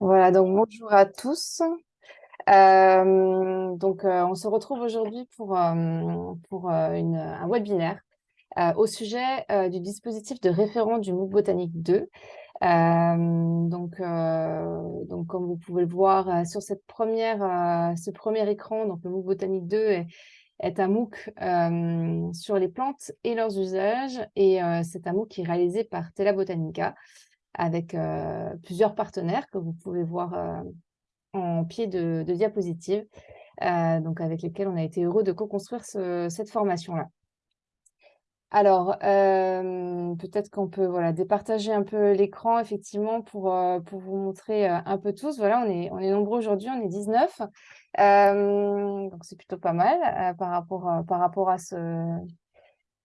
Voilà, donc bonjour à tous. Euh, donc, euh, on se retrouve aujourd'hui pour, euh, pour un webinaire au sujet du dispositif de référent du MOOC Botanique 2. donc, donc, comme vous pouvez le voir sur cette première, ce premier écran, donc le MOOC Botanique 2 est, est un MOOC sur les plantes et leurs usages. Et c'est un MOOC qui est réalisé par Tela Botanica avec plusieurs partenaires que vous pouvez voir en pied de, diapositive, donc avec lesquels on a été heureux de co-construire cette formation-là. Alors, peut-être qu'on peut voilà, départager un peu l'écran, effectivement, pour, pour vous montrer un peu tous. Voilà, on est, on est nombreux aujourd'hui, on est 19. donc, c'est plutôt pas mal par, rapport, par rapport à ce,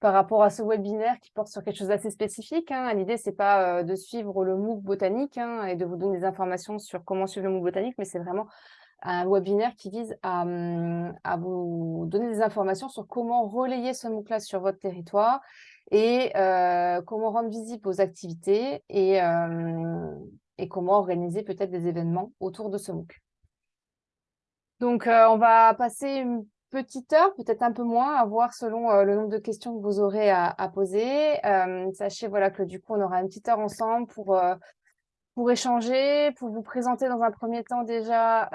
par rapport à ce webinaire qui porte sur quelque chose d'assez spécifique. Hein. L'idée, ce n'est pas euh, de suivre le MOOC botanique hein, et de vous donner des informations sur comment suivre le MOOC botanique, mais c'est vraiment un webinaire qui vise à, hum, vous donner des informations sur comment relayer ce MOOC-là sur votre territoire et euh, comment rendre visible vos activités et, euh, et comment organiser peut-être des événements autour de ce MOOC. Donc, on va passer une petite heure, peut-être un peu moins, à voir selon euh, le nombre de questions que vous aurez à, poser. Euh, sachez voilà, que du coup, on aura une petite heure ensemble pour, euh, pour échanger, pour vous présenter dans un premier temps déjà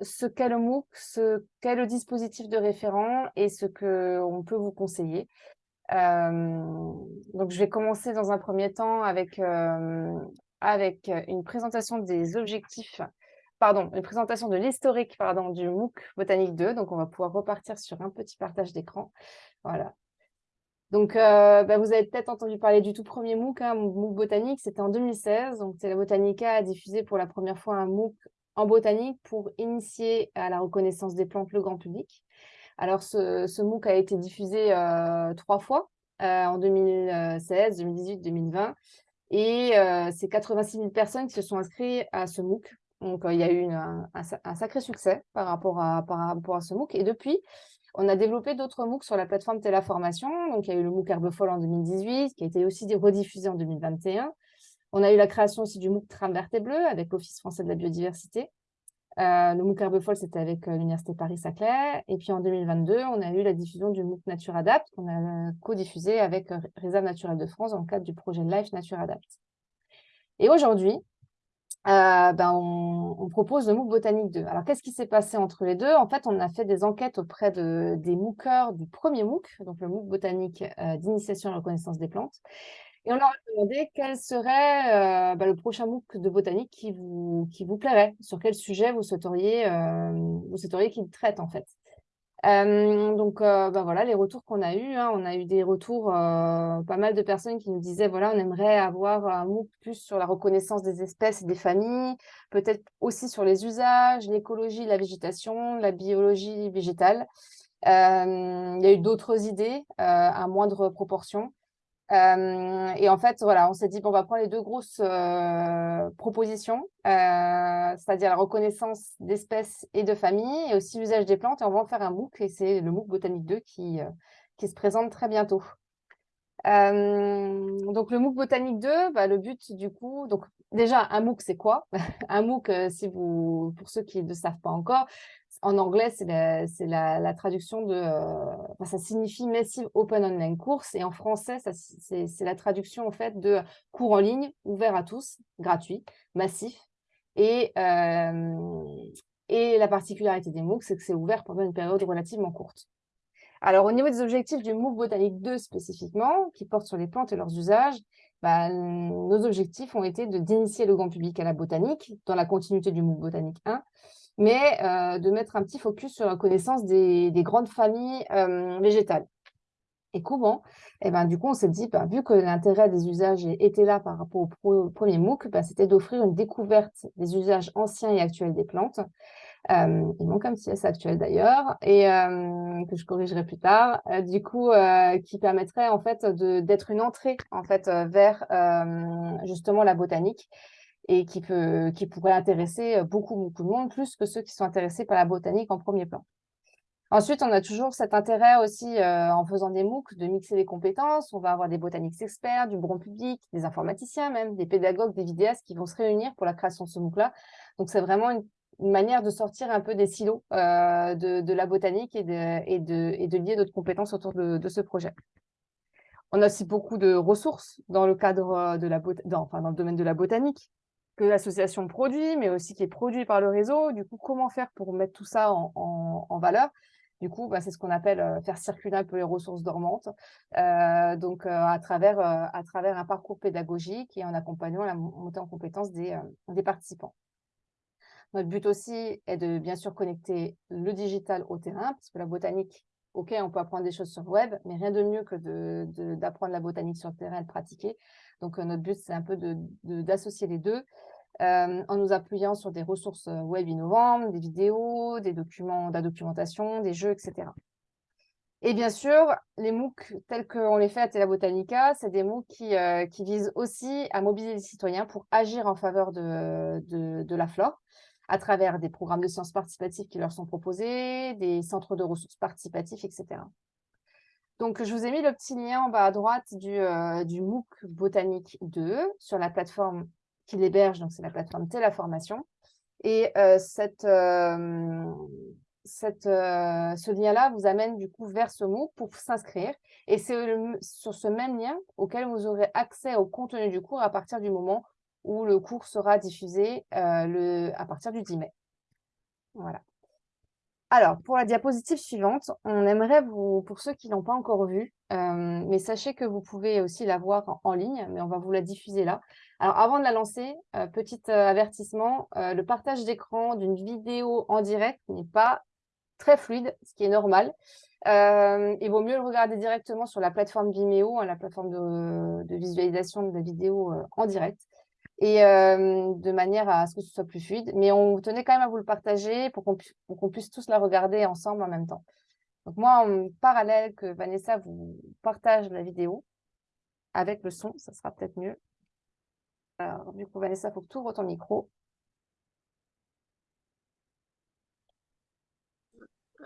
ce qu'est le MOOC, ce qu'est le dispositif de référent et ce qu'on peut vous conseiller. donc, je vais commencer dans un premier temps avec, avec une présentation des objectifs pardon, une présentation de l'historique pardon, du MOOC Botanique 2. Donc, on va pouvoir repartir sur un petit partage d'écran. Voilà. Donc, euh, bah, vous avez peut-être entendu parler du tout premier MOOC, hein, MOOC Botanique, c'était en 2016. Donc, la Botanica a diffusé pour la première fois un MOOC en botanique pour initier à la reconnaissance des plantes le grand public. Alors, ce, MOOC a été diffusé euh, trois fois, euh, en 2016, 2018, 2020. Et c'est 86 000 personnes qui se sont inscrites à ce MOOC donc, il y a eu un, sacré succès par rapport, à, ce MOOC. Et depuis, on a développé d'autres MOOC sur la plateforme Téléformation. Donc, il y a eu le MOOC Herbefol en 2018, qui a été aussi rediffusé en 2021. On a eu la création aussi du MOOC Tram verte et bleu avec l'Office français de la biodiversité. Le MOOC Herbefol, c'était avec l'Université Paris-Saclay. Et puis en 2022, on a eu la diffusion du MOOC Nature Adapt, qu'on a co-diffusé avec Réserve naturelle de France dans le cadre du projet Life Nature Adapt. Et aujourd'hui, euh, ben on, propose le MOOC Botanique 2. Alors, qu'est-ce qui s'est passé entre les deux? En fait, on a fait des enquêtes auprès de, des MOOCers du premier MOOC, donc le MOOC Botanique euh, d'initiation à la reconnaissance des plantes. Et on leur a demandé quel serait euh, ben, le prochain MOOC de botanique qui vous, qui vous plairait, sur quel sujet vous souhaiteriez, vous souhaiteriez qu'il traite en fait donc, bah, voilà, les retours qu'on a eus, hein, on a eu des retours, pas mal de personnes qui nous disaient, voilà, on aimerait avoir un MOOC plus sur la reconnaissance des espèces et des familles, peut-être aussi sur les usages, l'écologie, la végétation, la biologie végétale. il y a eu d'autres idées à moindre proportion. Euh, et en fait, voilà, on s'est dit, bon, on va prendre les deux grosses euh, propositions, euh, c'est-à-dire la reconnaissance d'espèces et de familles, et aussi l'usage des plantes, et on va en faire un MOOC, et c'est le MOOC Botanique 2 qui, qui se présente très bientôt. donc, le MOOC Botanique 2, bah, le but du coup, donc déjà, un MOOC, c'est quoi? Un MOOC, si vous, pour ceux qui ne savent pas encore, en anglais, c'est la, traduction de... Euh, ça signifie Massive Open Online Course. Et en français, c'est la traduction en fait de cours en ligne, ouvert à tous, gratuit, massif. Et, euh, et la particularité des MOOC, c'est que c'est ouvert pendant une période relativement courte. Alors, au niveau des objectifs du MOOC Botanique 2 spécifiquement, qui porte sur les plantes et leurs usages, bah, nos objectifs ont été d'initier le grand public à la botanique, dans la continuité du MOOC Botanique 1, mais euh, de mettre un petit focus sur la connaissance des, grandes familles euh, végétales. Et comment? Et eh ben, Du coup, on s'est dit, bah, vu que l'intérêt des usages était là par rapport au, premier MOOC, bah, c'était d'offrir une découverte des usages anciens et actuels des plantes. Euh, il manque un petit S actuel d'ailleurs, et que je corrigerai plus tard, du coup, qui permettrait en fait d'être une entrée en fait vers justement la botanique et qui, peut, qui pourrait intéresser beaucoup, beaucoup de monde, plus que ceux qui sont intéressés par la botanique en premier plan. Ensuite, on a toujours cet intérêt aussi, euh, en faisant des MOOC, de mixer les compétences. On va avoir des botaniques experts, du grand public, des informaticiens même, des pédagogues, des vidéastes qui vont se réunir pour la création de ce MOOC-là. Donc, c'est vraiment une, manière de sortir un peu des silos euh, de, la botanique et de, lier d'autres compétences autour de, ce projet. On a aussi beaucoup de ressources dans le cadre de la enfin, dans le domaine de la botanique que l'association produit, mais aussi qui est produit par le réseau. Du coup, comment faire pour mettre tout ça en valeur? Du coup, bah, c'est ce qu'on appelle euh, faire circuler un peu les ressources dormantes, euh, donc euh, à, travers, un parcours pédagogique et en accompagnant la montée en compétences des, des participants. Notre but aussi est de bien sûr connecter le digital au terrain, parce que la botanique, ok, on peut apprendre des choses sur le web, mais rien de mieux que d'apprendre la botanique sur le terrain et de pratiquer. Donc notre but, c'est un peu d'associer les deux euh, en nous appuyant sur des ressources euh, web innovantes, des vidéos, des documents, de la documentation, des jeux, etc. Et bien sûr, les MOOC tels qu'on les fait à Tela Botanica, c'est des MOOC qui, euh, visent aussi à mobiliser les citoyens pour agir en faveur de, la flore, à travers des programmes de sciences participatives qui leur sont proposés, des centres de ressources participatifs, etc. Donc, je vous ai mis le petit lien en bas à droite du, du MOOC Botanique 2 sur la plateforme qui l'héberge, donc c'est la plateforme Téléformation. Et euh, euh, cette, euh, ce lien-là vous amène du coup vers ce MOOC pour s'inscrire. Et c'est sur ce même lien auquel vous aurez accès au contenu du cours à partir du moment où le cours sera diffusé le, à partir du 10 mai. Voilà. Alors, pour la diapositive suivante, on aimerait vous, pour ceux qui ne l'ont pas encore vue, mais sachez que vous pouvez aussi la voir en, ligne, mais on va vous la diffuser là. Alors, avant de la lancer, euh, petit euh, avertissement, euh, le partage d'écran d'une vidéo en direct n'est pas très fluide, ce qui est normal. il vaut mieux le regarder directement sur la plateforme Vimeo, hein, la plateforme de, visualisation de la vidéo en direct, et de manière à ce que ce soit plus fluide. Mais on tenait quand même à vous le partager pour qu'on puisse tous la regarder ensemble en même temps. Donc moi, en parallèle que Vanessa vous partage la vidéo avec le son, ça sera peut-être mieux. Alors, du coup, Vanessa, il faut que tu ouvres ton micro.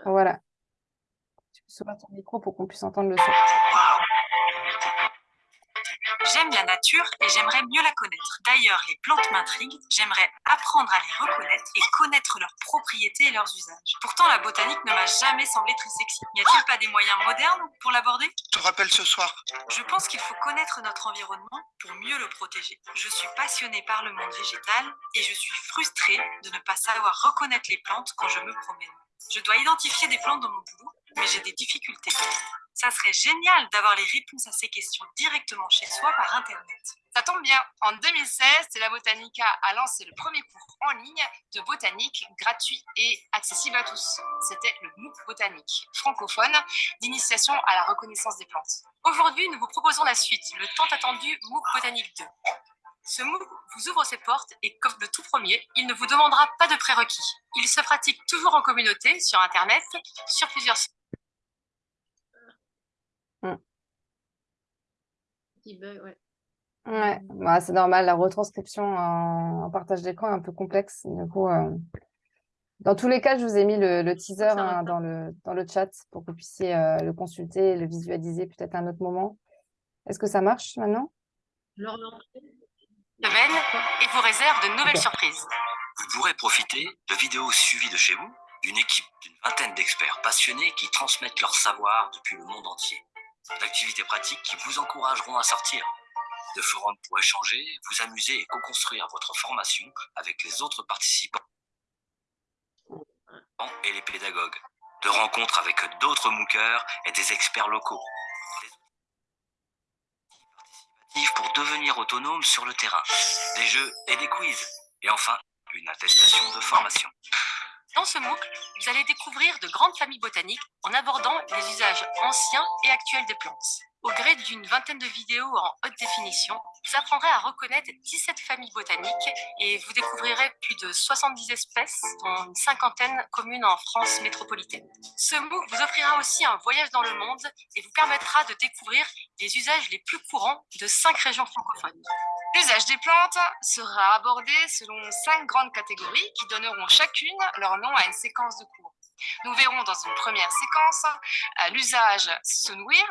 Voilà. Tu peux ouvrir ton micro pour qu'on puisse entendre le son. J'aime la nature et j'aimerais mieux la connaître. D'ailleurs, les plantes m'intriguent, j'aimerais apprendre à les reconnaître et connaître leurs propriétés et leurs usages. Pourtant, la botanique ne m'a jamais semblé très sexy. N'y a-t-il pas des moyens modernes pour l'aborder? Te rappelle ce soir Je pense qu'il faut connaître notre environnement pour mieux le protéger. Je suis passionnée par le monde végétal et je suis frustrée de ne pas savoir reconnaître les plantes quand je me promène. Je dois identifier des plantes dans mon boulot, mais j'ai des difficultés. Ça serait génial d'avoir les réponses à ces questions directement chez soi par Internet. Ça tombe bien, en 2016, la Botanica a lancé le premier cours en ligne de botanique gratuit et accessible à tous. C'était le MOOC Botanique, francophone, d'initiation à la reconnaissance des plantes. Aujourd'hui, nous vous proposons la suite, le tant attendu MOOC Botanique 2. Ce MOOC vous ouvre ses portes et comme le tout premier, il ne vous demandera pas de prérequis. Il se pratique toujours en communauté, sur Internet, sur plusieurs sites. Ouais. Bah, c'est normal, la retranscription en, partage d'écran est un peu complexe. Du coup, euh, dans tous les cas, je vous ai mis le, teaser hein, dans, le, dans le chat pour que vous puissiez euh, le consulter, le visualiser peut-être à un autre moment. Est-ce que ça marche maintenant? Et vous réserve de nouvelles surprises. Vous pourrez profiter de vidéos suivies de chez vous, d'une équipe d'une vingtaine d'experts passionnés qui transmettent leur savoir depuis le monde entier d'activités pratiques qui vous encourageront à sortir, de forums pour échanger, vous amuser et co-construire votre formation avec les autres participants et les pédagogues, de rencontres avec d'autres MOOCers et des experts locaux, pour devenir autonome sur le terrain, des jeux et des quiz, et enfin une attestation de formation. Dans ce MOOC, vous allez découvrir de grandes familles botaniques en abordant les usages anciens et actuels des plantes. Au gré d'une vingtaine de vidéos en haute définition, vous apprendrez à reconnaître 17 familles botaniques et vous découvrirez plus de 70 espèces, dont une cinquantaine communes en France métropolitaine. Ce MOOC vous offrira aussi un voyage dans le monde et vous permettra de découvrir les usages les plus courants de cinq régions francophones. L'usage des plantes sera abordé selon cinq grandes catégories qui donneront chacune leur nom à une séquence de cours. Nous verrons dans une première séquence l'usage se nourrir.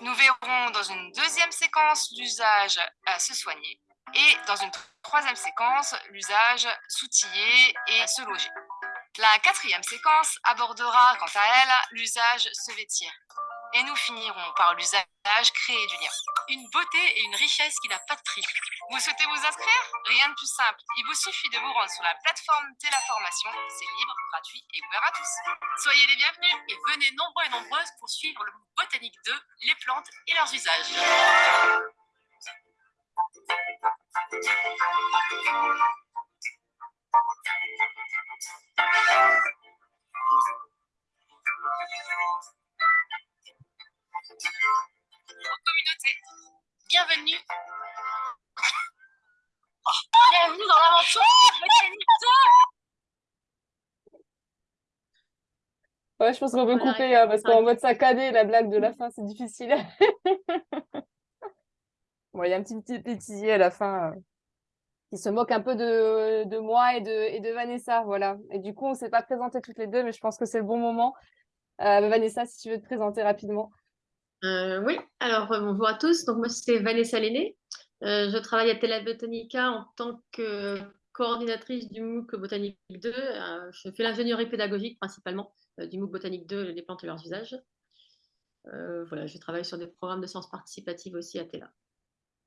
Nous verrons dans une deuxième séquence l'usage se soigner. Et dans une troisième séquence, l'usage s'outiller et se loger. La quatrième séquence abordera quant à elle l'usage se vêtir. Et nous finirons par l'usage créer du lien. Une beauté et une richesse qui n'a pas de prix. Vous souhaitez vous inscrire? Rien de plus simple. Il vous suffit de vous rendre sur la plateforme Téléformation. C'est libre, gratuit et ouvert à tous. Soyez les bienvenus et venez nombreux et nombreuses pour suivre le Botanique 2, les plantes et leurs usages. Communauté, bienvenue. Bienvenue dans l'aventure Botanique 2 Ouais, je pense qu'on peut couper hein, parce qu'en mode saccadé, la blague de la fin, c'est difficile. bon, il y a un petit, petit pétillé à la fin. Euh qui se moque un peu de, de moi et de, et de Vanessa. Voilà. Et du coup, on ne s'est pas présenté toutes les deux, mais je pense que c'est le bon moment. Euh, Vanessa, si tu veux te présenter rapidement. Euh, oui, alors euh, bonjour à tous. Donc, moi, c'est Vanessa Lenné. je travaille à Tela Botanica en tant que coordinatrice du MOOC Botanique 2. je fais l'ingénierie pédagogique principalement du MOOC Botanique 2, les plantes et leurs usages. voilà, je travaille sur des programmes de sciences participatives aussi à Tela.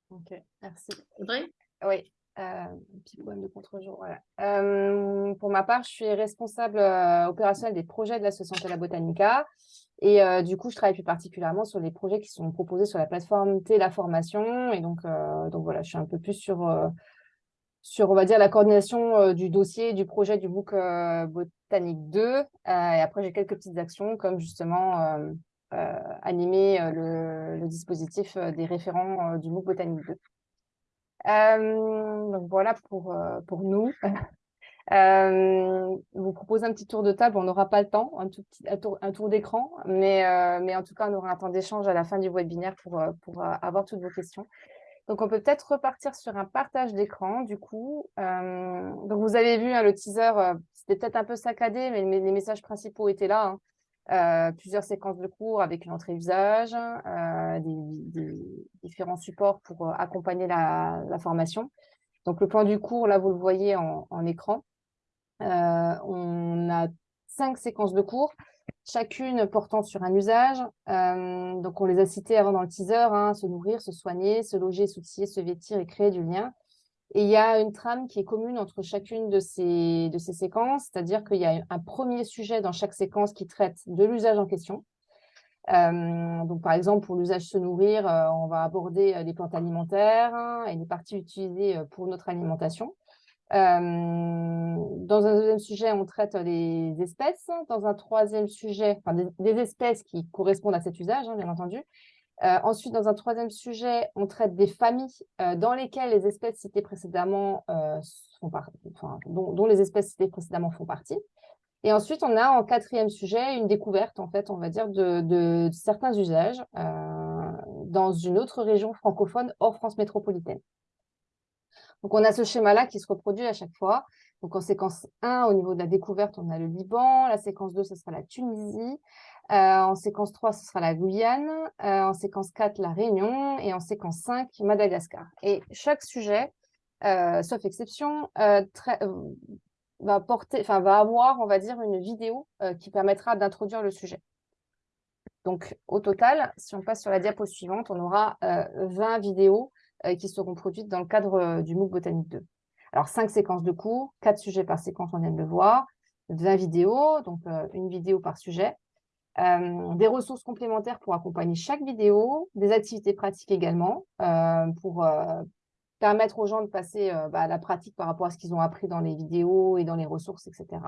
Ok, merci. Audrey? Oui, euh, petit problème de contre-jour, euh, pour ma part, je suis responsable euh, opérationnelle des projets de l'association La Botanica. Et du coup, je travaille plus particulièrement sur les projets qui sont proposés sur la plateforme Téla Formation. Et donc, donc voilà, je suis un peu plus sur, sur on va dire, la coordination du dossier, du projet du MOOC Botanique 2. et après, j'ai quelques petites actions comme justement animer le, le, dispositif des référents du MOOC Botanique 2. Euh, donc voilà pour, euh, pour nous. Euh, vous propose un petit tour de table, on n'aura pas le temps, un, tour, d'écran, mais, mais en tout cas, on aura un temps d'échange à la fin du webinaire pour, pour avoir toutes vos questions. Donc, on peut peut-être repartir sur un partage d'écran, du coup. donc, vous avez vu hein, le teaser, c'était peut-être un peu saccadé, mais les messages principaux étaient là. Hein. Euh, plusieurs séquences de cours avec une entrée usage, euh, différents supports pour euh, accompagner la, formation. Donc, le plan du cours, là, vous le voyez en, écran. On a cinq séquences de cours, chacune portant sur un usage. donc, on les a citées avant dans le teaser, hein, se nourrir, se soigner, se loger, s'outiller, se vêtir et créer du lien. Et il y a une trame qui est commune entre chacune de ces, de ces séquences, c'est-à-dire qu'il y a un premier sujet dans chaque séquence qui traite de l'usage en question. Euh, donc, par exemple, pour l'usage se nourrir, euh, on va aborder euh, les plantes alimentaires hein, et les parties utilisées pour notre alimentation. Dans un deuxième sujet, on traite les espèces. Dans un troisième sujet, enfin, des, espèces qui correspondent à cet usage, hein, bien entendu. Euh, ensuite, dans un troisième sujet, on traite des familles euh, dans lesquelles les espèces citées précédemment euh, font enfin, dont, les espèces citées précédemment font partie. Et ensuite, on a en quatrième sujet une découverte, en fait, on va dire, de, certains usages dans une autre région francophone hors France métropolitaine. Donc, on a ce schéma-là qui se reproduit à chaque fois. Donc, en séquence 1, au niveau de la découverte, on a le Liban. La séquence 2, ce sera la Tunisie. Euh, en séquence 3, ce sera la Guyane. Euh, en séquence 4, la Réunion. Et en séquence 5, Madagascar. Et chaque sujet, euh, sauf exception, va, porter, va avoir, on va dire, une vidéo qui permettra d'introduire le sujet. Donc, au total, si on passe sur la diapo suivante, on aura 20 vidéos qui seront produites dans le cadre du MOOC Botanique 2. Alors, 5 séquences de cours, 4 sujets par séquence, on vient de le voir, 20 vidéos, donc une vidéo par sujet. Euh, des ressources complémentaires pour accompagner chaque vidéo, des activités pratiques également, euh, pour euh, permettre aux gens de passer bah, à la pratique par rapport à ce qu'ils ont appris dans les vidéos et dans les ressources, etc.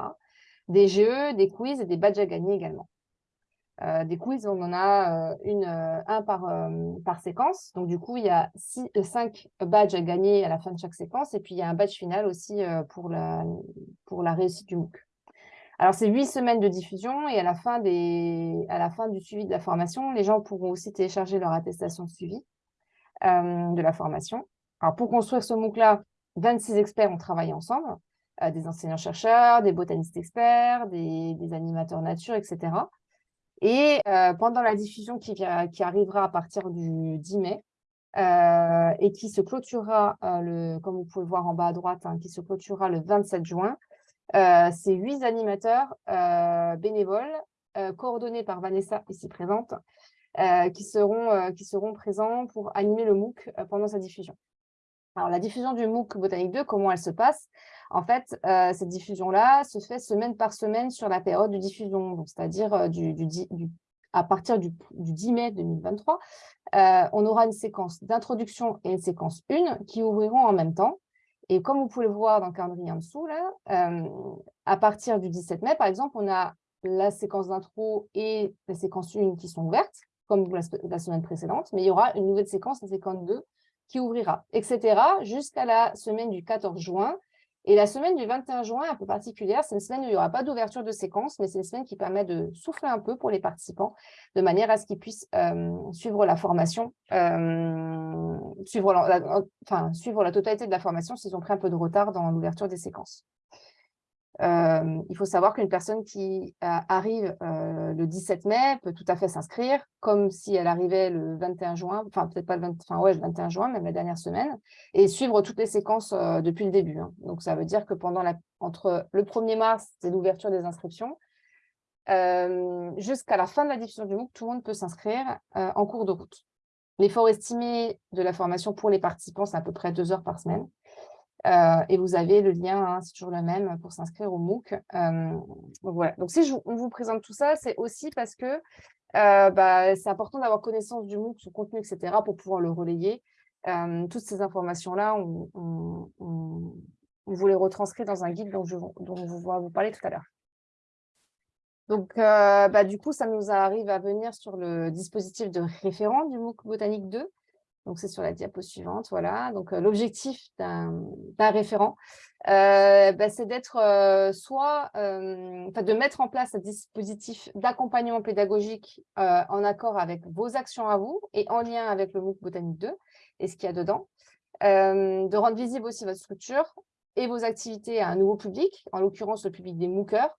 Des jeux, des quiz et des badges à gagner également. Des quiz, on en a une, un par, par séquence. Donc, du coup, il y a cinq badges à gagner à la fin de chaque séquence. Et puis, il y a un badge final aussi pour, la, pour la réussite du MOOC. Alors, c'est huit semaines de diffusion et à la, fin des... à la fin du suivi de la formation, les gens pourront aussi télécharger leur attestation de suivi euh, de la formation. Alors, pour construire ce MOOC-là, 26 experts ont travaillé ensemble. des enseignants-chercheurs, des botanistes experts, des, animateurs nature, etc. Et pendant la diffusion qui, qui, arrivera à partir du 10 mai, et qui se clôturera, le, comme vous pouvez le voir en bas à droite, hein, qui se clôturera le 27 juin, c'est huit animateurs bénévoles, coordonnés par Vanessa, ici présente, qui, seront, qui seront présents pour animer le MOOC pendant sa diffusion. Alors, la diffusion du MOOC Botanique 2, comment elle se passe? En fait, euh, cette diffusion-là se fait semaine par semaine sur la période de diffusion, c'est-à-dire euh, à partir du, 10 mai 2023. Euh, on aura une séquence d'introduction et une séquence 1 qui ouvriront en même temps. Et comme vous pouvez le voir dans le calendrier en dessous, là, à partir du 17 mai, par exemple, on a la séquence d'intro et la séquence 1 qui sont ouvertes, comme la, la, semaine précédente, mais il y aura une nouvelle séquence, la séquence 2, qui ouvrira, etc. jusqu'à la semaine du 14 juin. Et la semaine du 21 juin, un peu particulière, c'est une semaine où il n'y aura pas d'ouverture de séquence, mais c'est une semaine qui permet de souffler un peu pour les participants, de manière à ce qu'ils puissent euh, suivre la formation, euh, enfin, suivre la totalité de la formation s'ils ont pris un peu de retard dans l'ouverture des séquences. Euh, il faut savoir qu'une personne qui euh, arrive euh, le 17 mai peut tout à fait s'inscrire, comme si elle arrivait le 21 juin, enfin peut-être pas le, 20, enfin, ouais, le 21 juin, même la dernière semaine, et suivre toutes les séquences depuis le début. Hein. Donc ça veut dire que pendant entre le 1er mars, c'est l'ouverture des inscriptions, jusqu'à la fin de la diffusion du MOOC, tout le monde peut s'inscrire en cours de route. L'effort estimé de la formation pour les participants, c'est à peu près deux heures par semaine. Euh, et vous avez le lien, hein, c'est toujours le même, pour s'inscrire au MOOC. Euh, voilà. Donc, si on vous présente tout ça, c'est aussi parce que euh, bah, c'est important d'avoir connaissance du MOOC, son contenu, etc., pour pouvoir le relayer. toutes ces informations-là, on, vous les retranscrit dans un guide dont, je, dont je vais vous parler tout à l'heure. Donc, bah, du coup, ça nous arrive à venir sur le dispositif de référent du MOOC Botanique 2. Donc, c'est sur la diapo suivante. Voilà. Donc, euh, l'objectif d'un référent, euh, bah, c'est d'être euh, de mettre en place un dispositif d'accompagnement pédagogique en accord avec vos actions à vous et en lien avec le MOOC Botanique 2 et ce qu'il y a dedans. de rendre visible aussi votre structure et vos activités à un nouveau public, en l'occurrence le public des MOOCers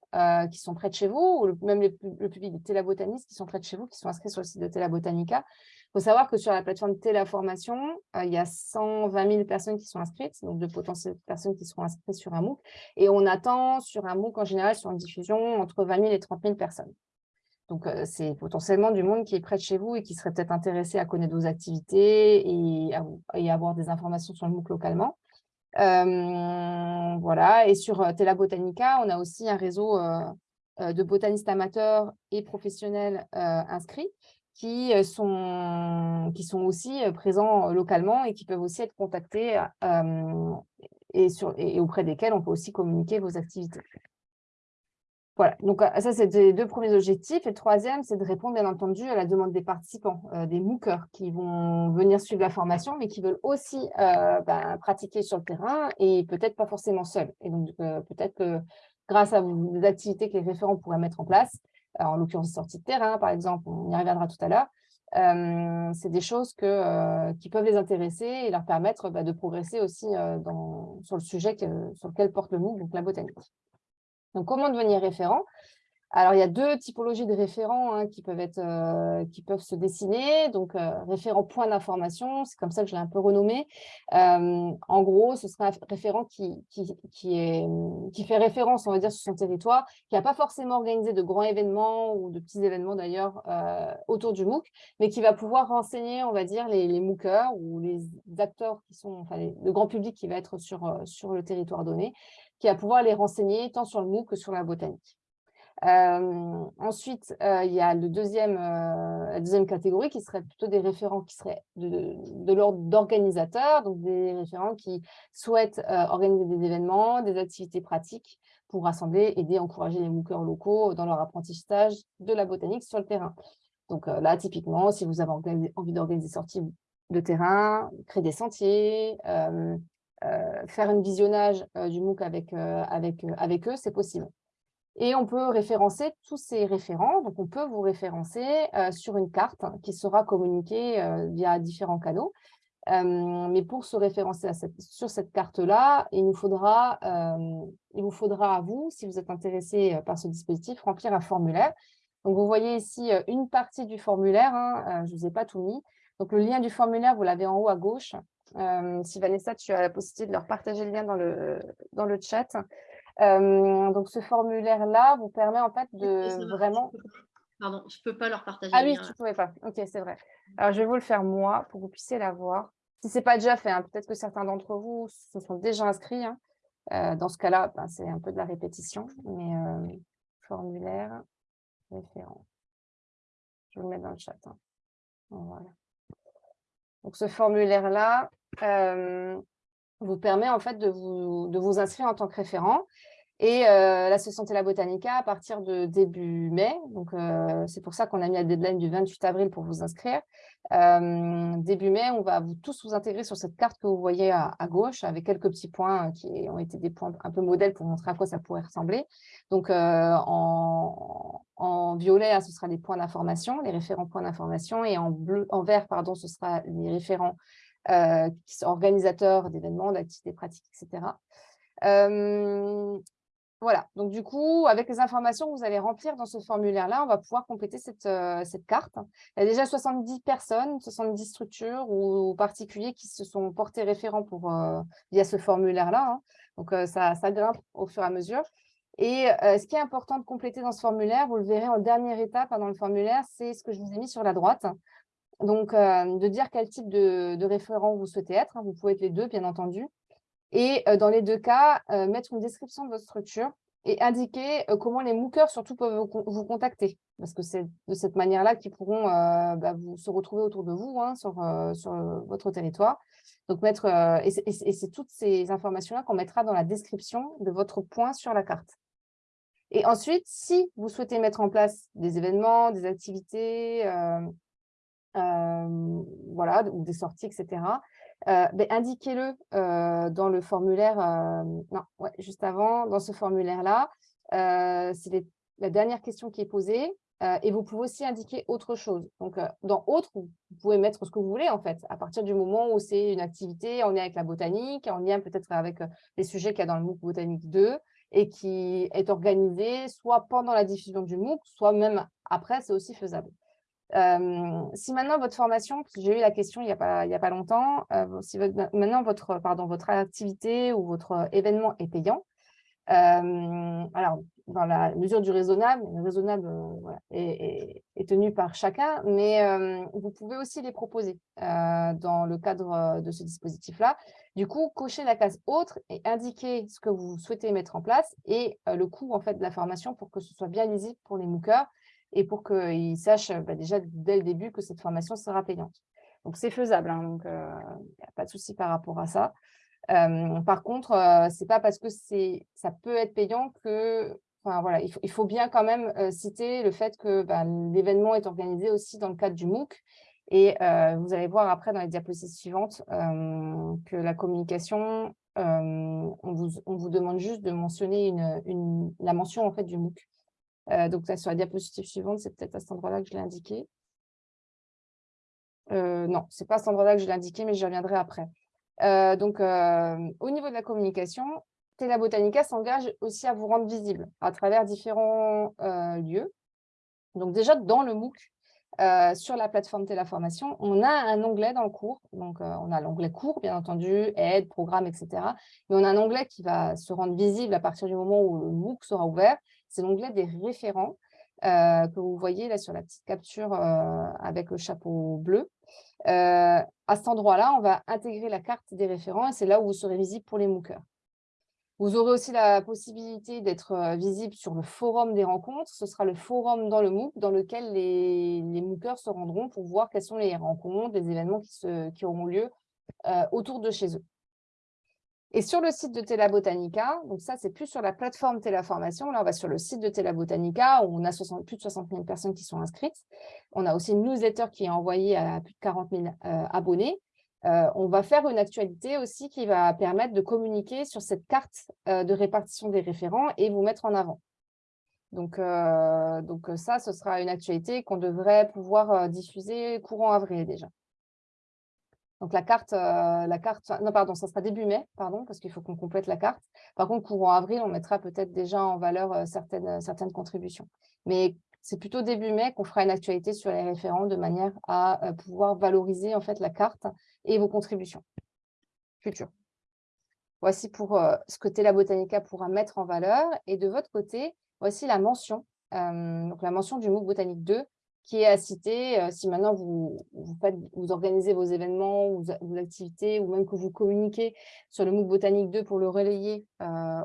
qui sont près de chez vous, ou même le, public des télabotanistes qui sont près de chez vous, qui sont inscrits sur le site de Télabotanica, il faut savoir que sur la plateforme Téléformation, euh, il y a 120 000 personnes qui sont inscrites, donc de potentielles personnes qui seront inscrites sur un MOOC. Et on attend sur un MOOC en général, sur une diffusion, entre 20 000 et 30 000 personnes. Donc, euh, c'est potentiellement du monde qui est près de chez vous et qui serait peut-être intéressé à connaître vos activités et, à, avoir des informations sur le MOOC localement. Euh, voilà, et sur Tela Botanica, on a aussi un réseau de botanistes amateurs et professionnels inscrits qui euh, sont, qui sont aussi euh, présents euh, localement et qui peuvent aussi être contactés et, auprès desquels on peut aussi communiquer vos activités. Voilà, donc ça c'est les deux premiers objectifs. Et le troisième, c'est de répondre bien entendu à la demande des participants, des MOOCers qui vont venir suivre la formation, mais qui veulent aussi ben, pratiquer sur le terrain et peut-être pas forcément seuls. Et donc peut-être que grâce à des activités que les référents pourraient mettre en place, en l'occurrence sortie de terrain par exemple, on y reviendra tout à l'heure, euh, c'est des choses euh, qui peuvent les intéresser et leur permettre bah, de progresser aussi euh, sur le sujet sur lequel porte le MOOC, donc la botanique. Donc, comment devenir référent? Alors, il y a deux typologies de référents hein, qui, peuvent être, euh, qui peuvent se dessiner. Donc, euh, référent point d'information, c'est comme ça que je l'ai un peu renommé. Euh, en gros, ce sera un référent est, qui fait référence, on va dire, sur son territoire, qui n'a pas forcément organisé de grands événements ou de petits événements d'ailleurs autour du MOOC, mais qui va pouvoir renseigner, on va dire, les, les MOOCers ou les acteurs qui sont, enfin, le grand public qui va être sur, sur le territoire donné, qui va pouvoir les renseigner tant sur le MOOC que sur la botanique. Ensuite, il y a le deuxième, la deuxième catégorie qui serait plutôt des référents qui seraient de, l'ordre d'organisateurs, donc des référents qui souhaitent organiser des événements, des activités pratiques pour rassembler, aider, encourager les MOOCers locaux dans leur apprentissage de la botanique sur le terrain. Donc là, typiquement, si vous avez envie d'organiser des sorties de terrain, créer des sentiers, faire un visionnage du MOOC avec eux, c'est possible. Et on peut référencer tous ces référents. Donc, on peut vous référencer euh, sur une carte qui sera communiquée euh, via différents canaux. mais pour se référencer sur cette carte-là, il, il vous faudra à vous, si vous êtes intéressé par ce dispositif, remplir un formulaire. Donc, vous voyez ici une partie du formulaire, hein, je ne vous ai pas tout mis. Donc, le lien du formulaire, vous l'avez en haut à gauche. si Vanessa, tu as la possibilité de leur partager le lien dans le, dans le chat. Donc, ce formulaire-là vous permet en fait de vraiment… Pardon, je ne peux pas leur partager. Ah oui, tu ne pouvais pas. Ok, c'est vrai. Alors, je vais vous le faire moi pour que vous puissiez la voir. Si ce n'est pas déjà fait, hein, peut-être que certains d'entre vous se sont déjà inscrits. Hein. Euh, dans ce cas-là, ben, c'est un peu de la répétition. Mais euh, formulaire, référent. Je vais le mettre dans le chat. Hein. Voilà. Donc, ce formulaire-là euh, vous permet en fait de vous, de vous inscrire en tant que référent. Et euh, l'association Tela Botanica à partir de début mai. Donc, euh, c'est pour ça qu'on a mis la deadline du 28 avril pour vous inscrire. Euh, début mai, on va vous tous vous intégrer sur cette carte que vous voyez à, gauche avec quelques petits points qui ont été des points un peu modèles pour montrer à quoi ça pourrait ressembler. Donc, en, en, violet, hein, ce sera les points d'information, les référents points d'information. Et en, bleu, en vert, pardon, ce sera les référents qui sont organisateurs d'événements, d'activités pratiques, etc. Voilà, donc du coup, avec les informations que vous allez remplir dans ce formulaire-là, on va pouvoir compléter cette, euh, carte. Il y a déjà 70 personnes, 70 structures ou particuliers qui se sont portés référents pour, euh, via ce formulaire-là. Hein. Donc, euh, ça, ça, grimpe au fur et à mesure. Et ce qui est important de compléter dans ce formulaire, vous le verrez en dernière étape hein, dans le formulaire, c'est ce que je vous ai mis sur la droite. Donc, de dire quel type de, référent vous souhaitez être. Hein. Vous pouvez être les deux, bien entendu. Et dans les deux cas, mettre une description de votre structure et indiquer comment les MOOCers surtout peuvent vous, contacter. Parce que c'est de cette manière-là qu'ils pourront bah, vous, se retrouver autour de vous hein, sur, sur votre territoire. Donc mettre, et c'est toutes ces informations-là qu'on mettra dans la description de votre point sur la carte. Et ensuite, si vous souhaitez mettre en place des événements, des activités, voilà, ou des sorties, etc., indiquez-le dans le formulaire, non, ouais, juste avant, dans ce formulaire-là. c'est la dernière question qui est posée. et vous pouvez aussi indiquer autre chose. Donc, dans autre, vous pouvez mettre ce que vous voulez, en fait, à partir du moment où c'est une activité en lien avec la botanique, en lien peut-être avec les sujets qu'il y a dans le MOOC Botanique 2, et qui est organisé soit pendant la diffusion du MOOC, soit même après, c'est aussi faisable si maintenant votre formation, j'ai eu la question il n'y a, pas, longtemps, euh, si maintenant votre, pardon, votre activité ou votre événement est payant, alors dans la mesure du raisonnable, le raisonnable euh, est, tenu par chacun, mais vous pouvez aussi les proposer euh, dans le cadre de ce dispositif-là. Du coup, cochez la case autre et indiquer ce que vous souhaitez mettre en place et le coût en fait, de la formation pour que ce soit bien lisible pour les MOOCers et pour qu'ils sachent bah, déjà dès le début que cette formation sera payante. Donc, c'est faisable, hein, donc il euh, n'y a pas de souci par rapport à ça. par contre, euh, ce n'est pas parce que ça peut être payant que, enfin voilà, il faut, bien quand même euh, citer le fait que bah, l'événement est organisé aussi dans le cadre du MOOC. Et vous allez voir après dans les diapositives suivantes que la communication, on vous, demande juste de mentionner la mention en fait du MOOC. Euh, donc sur la diapositive suivante, c'est peut-être à cet endroit-là que je l'ai indiqué. Euh, non, ce n'est pas à cet endroit-là que je l'ai indiqué, mais j'y reviendrai après. Euh, donc, au niveau de la communication, Tela Botanica s'engage aussi à vous rendre visible à travers différents lieux. Donc déjà, dans le MOOC, sur la plateforme Téléformation, on a un onglet dans le cours. Donc, on a l'onglet cours, bien entendu, aide, programme, etc. Mais on a un onglet qui va se rendre visible à partir du moment où le MOOC sera ouvert c'est l'onglet des référents euh, que vous voyez là sur la petite capture euh, avec le chapeau bleu. Euh, à cet endroit-là, on va intégrer la carte des référents et c'est là où vous serez visible pour les MOOCers. Vous aurez aussi la possibilité d'être visible sur le forum des rencontres. Ce sera le forum dans le MOOC dans lequel les, les se rendront pour voir quelles sont les rencontres, les événements qui auront lieu autour de chez eux. Et sur le site de Tela Botanica, donc ça, c'est plus sur la plateforme Téléformation. Là, on va sur le site de Tela Botanica, où on a plus de 60 000 personnes qui sont inscrites. On a aussi une newsletter qui est envoyée à plus de 40 000 euh, abonnés. Euh, on va faire une actualité aussi qui va permettre de communiquer sur cette carte euh, de répartition des référents et vous mettre en avant. Donc ça, ce sera une actualité qu'on devrait pouvoir diffuser courant avril déjà. Donc la carte, la carte, non pardon, ça sera début mai, pardon, parce qu'il faut qu'on complète la carte. Par contre, courant avril, on mettra peut-être déjà en valeur certaines, certaines contributions. Mais c'est plutôt début mai qu'on fera une actualité sur les référents de manière à pouvoir valoriser en fait la carte et vos contributions futures. Voici pour ce que Tela Botanica pourra mettre en valeur. Et de votre côté, voici la mention, donc la mention du MOOC Botanique 2 qui est à citer si maintenant vous, vous, organisez vos événements, ou vos activités, ou même que vous communiquez sur le MOOC Botanique 2 pour le relayer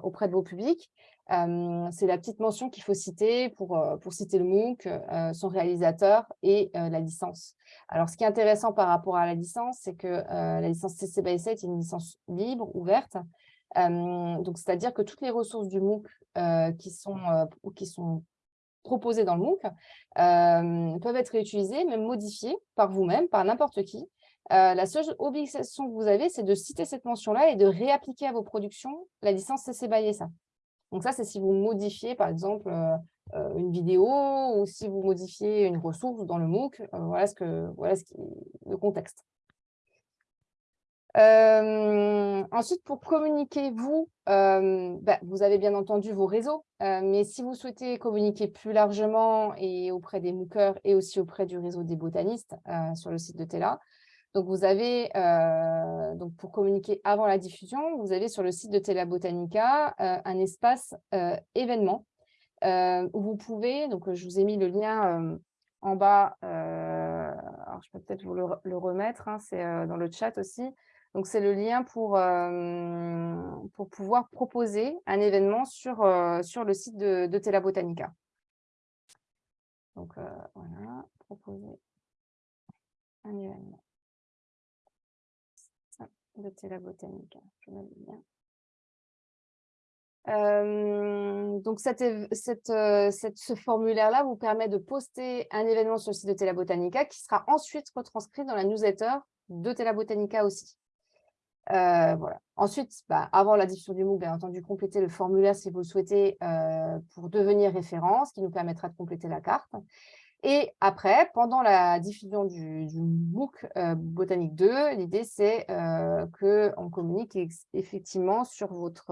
auprès de vos publics. c'est la petite mention qu'il faut citer pour, pour citer le MOOC, son réalisateur et la licence. Alors, ce qui est intéressant par rapport à la licence, c'est que la licence CC by 7 est une licence libre, ouverte. donc, c'est-à-dire que toutes les ressources du MOOC qui, sont, qui sont proposées dans le MOOC euh, peuvent être réutilisées, même modifiées par vous-même, par n'importe qui. Euh, la seule obligation que vous avez, c'est de citer cette mention-là et de réappliquer à vos productions la licence CC BY SA. Donc ça, c'est si vous modifiez, par exemple, euh, une vidéo ou si vous modifiez une ressource dans le MOOC. voilà, ce que, voilà ce qui, le contexte. Euh, ensuite, pour communiquer, vous, euh, bah, vous avez bien entendu vos réseaux, euh, mais si vous souhaitez communiquer plus largement et auprès des MOOCers et aussi auprès du réseau des botanistes sur le site de Tela, donc vous avez, donc pour communiquer avant la diffusion, vous avez sur le site de Tela Botanica un espace événement où vous pouvez, donc je vous ai mis le lien en bas, alors je peux peut-être vous le, remettre, hein, c'est dans le chat aussi, donc, c'est le lien pour, pour pouvoir proposer un événement sur, sur le site de, de Tela Botanica. Donc, voilà, proposer un événement de Tela Botanica. Donc, ce formulaire-là vous permet de poster un événement sur le site de Tela Botanica qui sera ensuite retranscrit dans la newsletter de Tela Botanica aussi. Euh, voilà. Ensuite, bah, avant la diffusion du MOOC, bien entendu, compléter le formulaire si vous le souhaitez euh, pour devenir référent, ce qui nous permettra de compléter la carte. Et après, pendant la diffusion du, MOOC euh, Botanique 2, l'idée c'est qu'on communique effectivement sur votre,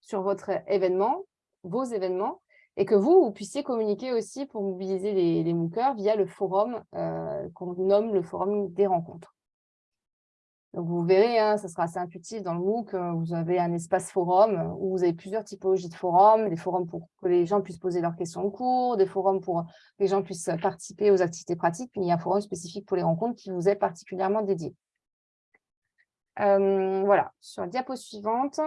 sur votre événement, vos événements, et que vous, vous puissiez communiquer aussi pour mobiliser les, les MOOCers via le forum qu'on nomme le forum des rencontres. Donc, vous verrez, hein, ça sera assez intuitif dans le MOOC. Euh, vous avez un espace forum euh, où vous avez plusieurs typologies de forums, des forums pour que les gens puissent poser leurs questions en cours, des forums pour que les gens puissent participer aux activités pratiques, puis il y a un forum spécifique pour les rencontres qui vous est particulièrement dédié. Euh, voilà, sur la diapo suivante.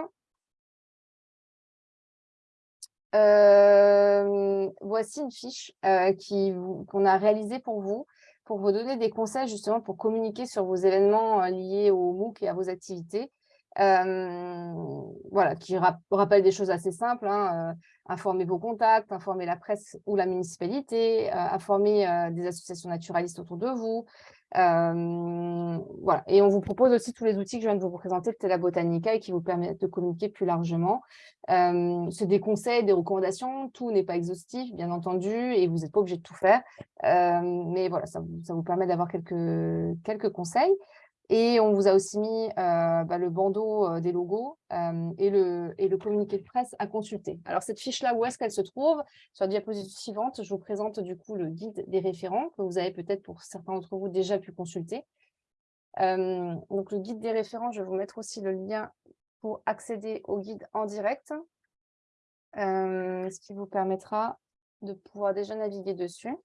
voici une fiche qu'on a réalisée pour vous pour vous donner des conseils justement pour communiquer sur vos événements euh, liés au MOOC et à vos activités. Euh, voilà, qui rappelle des choses assez simples, hein, euh, informer vos contacts, informer la presse ou la municipalité, informer des associations naturalistes autour de vous. Voilà. Et on vous propose aussi tous les outils que je viens de vous présenter de Tela Botanica et qui vous permettent de communiquer plus largement. C'est des conseils, des recommandations, tout n'est pas exhaustif, bien entendu, et vous n'êtes pas obligé de tout faire. mais voilà, ça, ça vous permet d'avoir quelques, quelques conseils. Et on vous a aussi mis euh, bah, le bandeau euh, des logos euh, et, le, et le communiqué de presse à consulter. Alors, cette fiche-là, où est-ce qu'elle se trouve? Sur la diapositive suivante, je vous présente du coup le guide des référents que vous avez peut-être pour certains d'entre vous déjà pu consulter. donc, le guide des référents, je vais vous mettre aussi le lien pour accéder au guide en direct, ce qui vous permettra de pouvoir déjà naviguer dessus.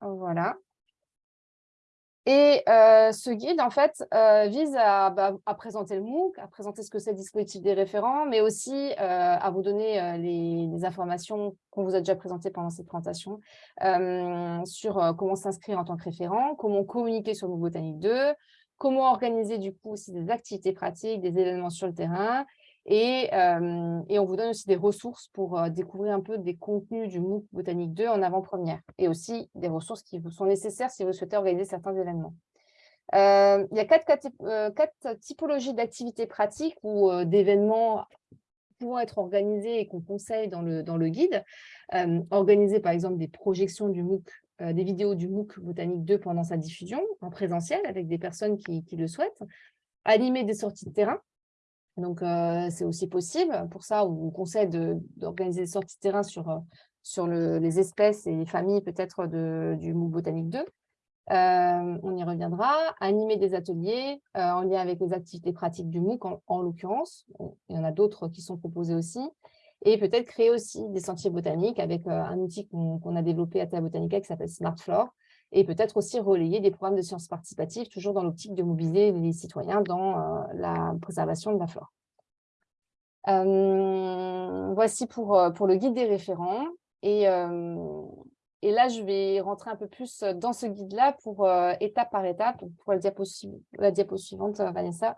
Voilà. Et euh, ce guide, en fait, euh, vise bah, à, présenter le MOOC, à présenter ce que c'est le dispositif des référents, mais aussi euh, à vous donner les, informations qu'on vous a déjà présentées pendant cette présentation sur comment s'inscrire en tant que référent, comment communiquer sur le Botanique 2, comment organiser du coup aussi des activités pratiques, des événements sur le terrain, et, et, on vous donne aussi des ressources pour découvrir un peu des contenus du MOOC Botanique 2 en avant-première et aussi des ressources qui vous sont nécessaires si vous souhaitez organiser certains événements. il y a quatre, typologies d'activités pratiques ou d'événements pouvant être organisés et qu'on conseille dans le, dans le guide. organiser par exemple des projections du MOOC des vidéos du MOOC Botanique 2 pendant sa diffusion en présentiel avec des personnes qui, le souhaitent, animer des sorties de terrain. Donc, c'est aussi possible. Pour ça, on vous conseille d'organiser des sorties de terrain sur, sur les espèces et les familles peut-être du MOOC Botanique 2. on y reviendra. Animer des ateliers en lien avec les activités pratiques du MOOC en l'occurrence. Il y en a d'autres qui sont proposés aussi et peut-être créer aussi des sentiers botaniques avec un outil qu'on a développé à Terra Botanica qui s'appelle SmartFloor, et peut-être aussi relayer des programmes de sciences participatives, toujours dans l'optique de mobiliser les citoyens dans euh, la préservation de la flore. Euh, voici pour, pour le guide des référents. Et, et là, je vais rentrer un peu plus dans ce guide-là pour étape par étape, pour la diapo, suivante, Vanessa.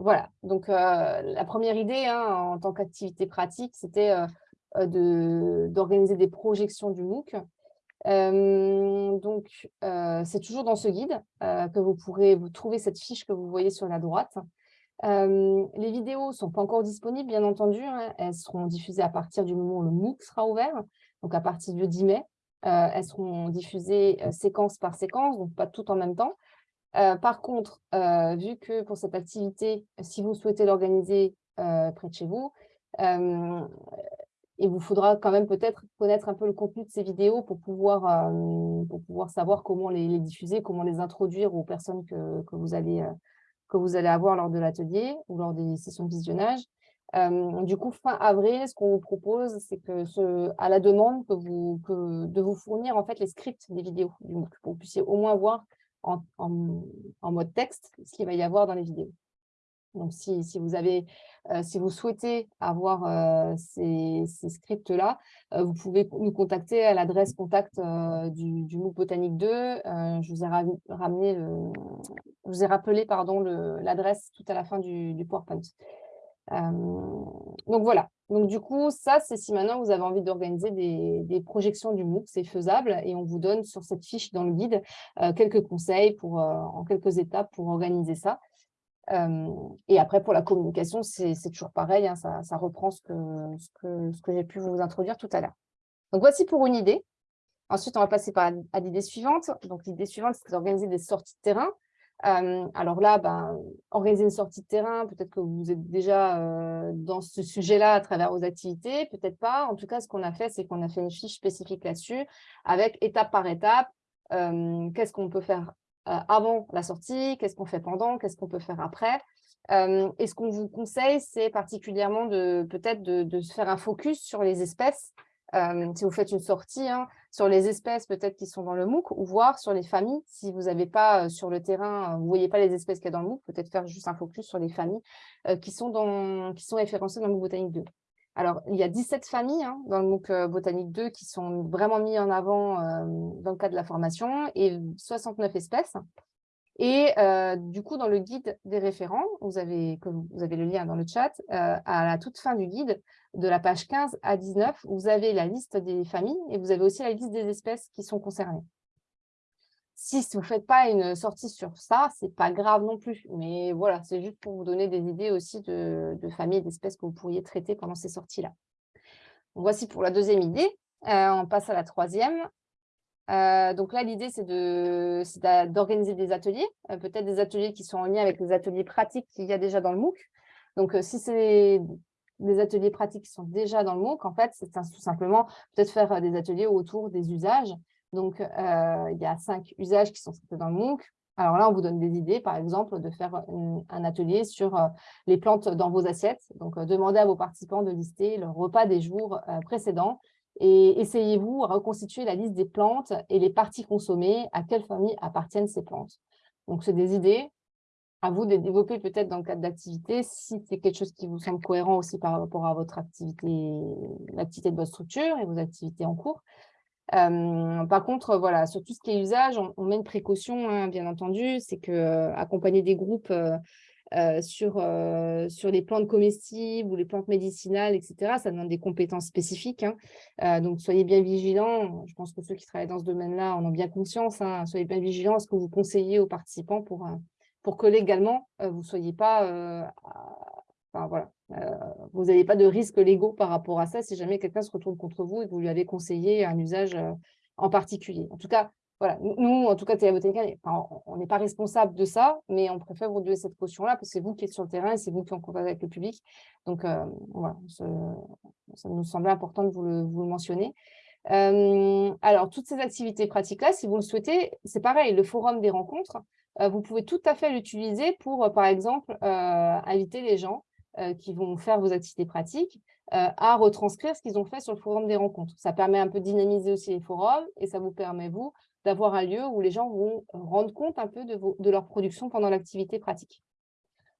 Voilà, donc euh, la première idée hein, en tant qu'activité pratique, c'était euh, euh, d'organiser des projections du MOOC. Donc, c'est toujours dans ce guide que vous pourrez trouver cette fiche que vous voyez sur la droite. les vidéos ne sont pas encore disponibles, bien entendu. Hein. elles seront diffusées à partir du moment où le MOOC sera ouvert, donc à partir du 10 mai. elles seront diffusées séquence par séquence, donc pas toutes en même temps. Par contre, vu que pour cette activité, si vous souhaitez l'organiser près de chez vous, il vous faudra quand même peut-être connaître un peu le contenu de ces vidéos pour pouvoir, pour pouvoir savoir comment les, diffuser, comment les introduire aux personnes que, que, vous, allez, que vous allez avoir lors de l'atelier ou lors des sessions de visionnage. du coup, fin avril, ce qu'on vous propose, c'est que à la demande que vous, que, de vous fournir en fait les scripts des vidéos, pour que vous puissiez au moins voir en, mode texte ce qu'il va y avoir dans les vidéos. Donc, si, vous, avez, euh, si vous souhaitez avoir euh, ces, scripts-là, euh, vous pouvez nous contacter à l'adresse contact du, MOOC Botanique 2. je vous ai ramené rappelé l'adresse tout à la fin du, PowerPoint. donc voilà, donc du coup, ça, c'est si maintenant vous avez envie d'organiser des, projections du MOOC, c'est faisable et on vous donne sur cette fiche dans le guide quelques conseils en quelques étapes pour organiser ça. Et après, pour la communication, c'est toujours pareil, hein, ça, reprend ce que, ce que, j'ai pu vous introduire tout à l'heure. Donc voici pour une idée. Ensuite, on va passer par, à l'idée suivante. Donc l'idée suivante, c'est d'organiser des sorties de terrain alors là, ben, organiser une sortie de terrain, peut-être que vous êtes déjà dans ce sujet-là à travers vos activités, peut-être pas. En tout cas, ce qu'on a fait, c'est qu'on a fait une fiche spécifique là-dessus, avec étape par étape, qu'est-ce qu'on peut faire avant la sortie, qu'est-ce qu'on fait pendant, qu'est-ce qu'on peut faire après. et ce qu'on vous conseille, c'est particulièrement de peut-être de, faire un focus sur les espèces si vous faites une sortie, hein, sur les espèces peut-être qui sont dans le MOOC, ou voir sur les familles, si vous n'avez pas sur le terrain, vous ne voyez pas les espèces qu'il y a dans le MOOC, peut-être faire juste un focus sur les familles qui, sont dans, qui sont référencées dans le MOOC Botanique 2. Alors, il y a 17 familles hein, dans le MOOC Botanique 2 qui sont vraiment mis en avant dans le cadre de la formation et 69 espèces. Et euh, du coup, dans le guide des référents, vous avez, le lien dans le chat, euh, à la toute fin du guide, de la page 15 à 19, vous avez la liste des familles et vous avez aussi la liste des espèces qui sont concernées. Si vous ne faites pas une sortie sur ça, ce n'est pas grave non plus. Mais voilà, c'est juste pour vous donner des idées aussi de, familles d'espèces que vous pourriez traiter pendant ces sorties-là. Voici pour la deuxième idée. Euh, on passe à la troisième. Euh, donc là, l'idée, c'est d'organiser des ateliers, euh, peut-être des ateliers qui sont en lien avec les ateliers pratiques qu'il y a déjà dans le MOOC. Donc, si c'est des ateliers pratiques qui sont déjà dans le MOOC, en fait, c'est tout simplement peut-être faire des ateliers autour des usages. Donc, il y a cinq usages qui sont dans le MOOC. Alors là, on vous donne des idées, par exemple, de faire un atelier sur les plantes dans vos assiettes. Donc, demandez à vos participants de lister leur repas des jours précédents et essayez-vous à reconstituer la liste des plantes et les parties consommées, à quelle famille appartiennent ces plantes. Donc, c'est des idées. À vous de développer peut-être dans le cadre d'activité, si c'est quelque chose qui vous semble cohérent aussi par rapport à votre activité, l'activité de votre structure et vos activités en cours. Par contre, voilà, sur tout ce qui est usage, on, met une précaution, hein, bien entendu, c'est que accompagner des groupes sur, les plantes comestibles ou les plantes médicinales, etc. Ça demande des compétences spécifiques. Hein. Donc, soyez bien vigilants. Je pense que ceux qui travaillent dans ce domaine-là en ont bien conscience. Hein. Soyez bien vigilants à ce que vous conseillez aux participants pour, que légalement, vous ne soyez pas... vous n'avez pas de risques légaux par rapport à ça si jamais quelqu'un se retourne contre vous et que vous lui avez conseillé un usage en particulier. En tout cas, voilà, nous, en tout cas, Télébotanica, on n'est pas responsable de ça, mais on préfère vous donner cette caution-là parce que c'est vous qui êtes sur le terrain et c'est vous qui êtes en contact avec le public. Donc, voilà, ça nous semblait important de vous le mentionner. alors, toutes ces activités pratiques-là, si vous le souhaitez, c'est pareil, le forum des rencontres, vous pouvez tout à fait l'utiliser pour, par exemple, inviter les gens qui vont faire vos activités pratiques à retranscrire ce qu'ils ont fait sur le forum des rencontres. Ça permet un peu de dynamiser aussi les forums et ça vous permet, vous, d'avoir un lieu où les gens vont rendre compte un peu de, leur production pendant l'activité pratique.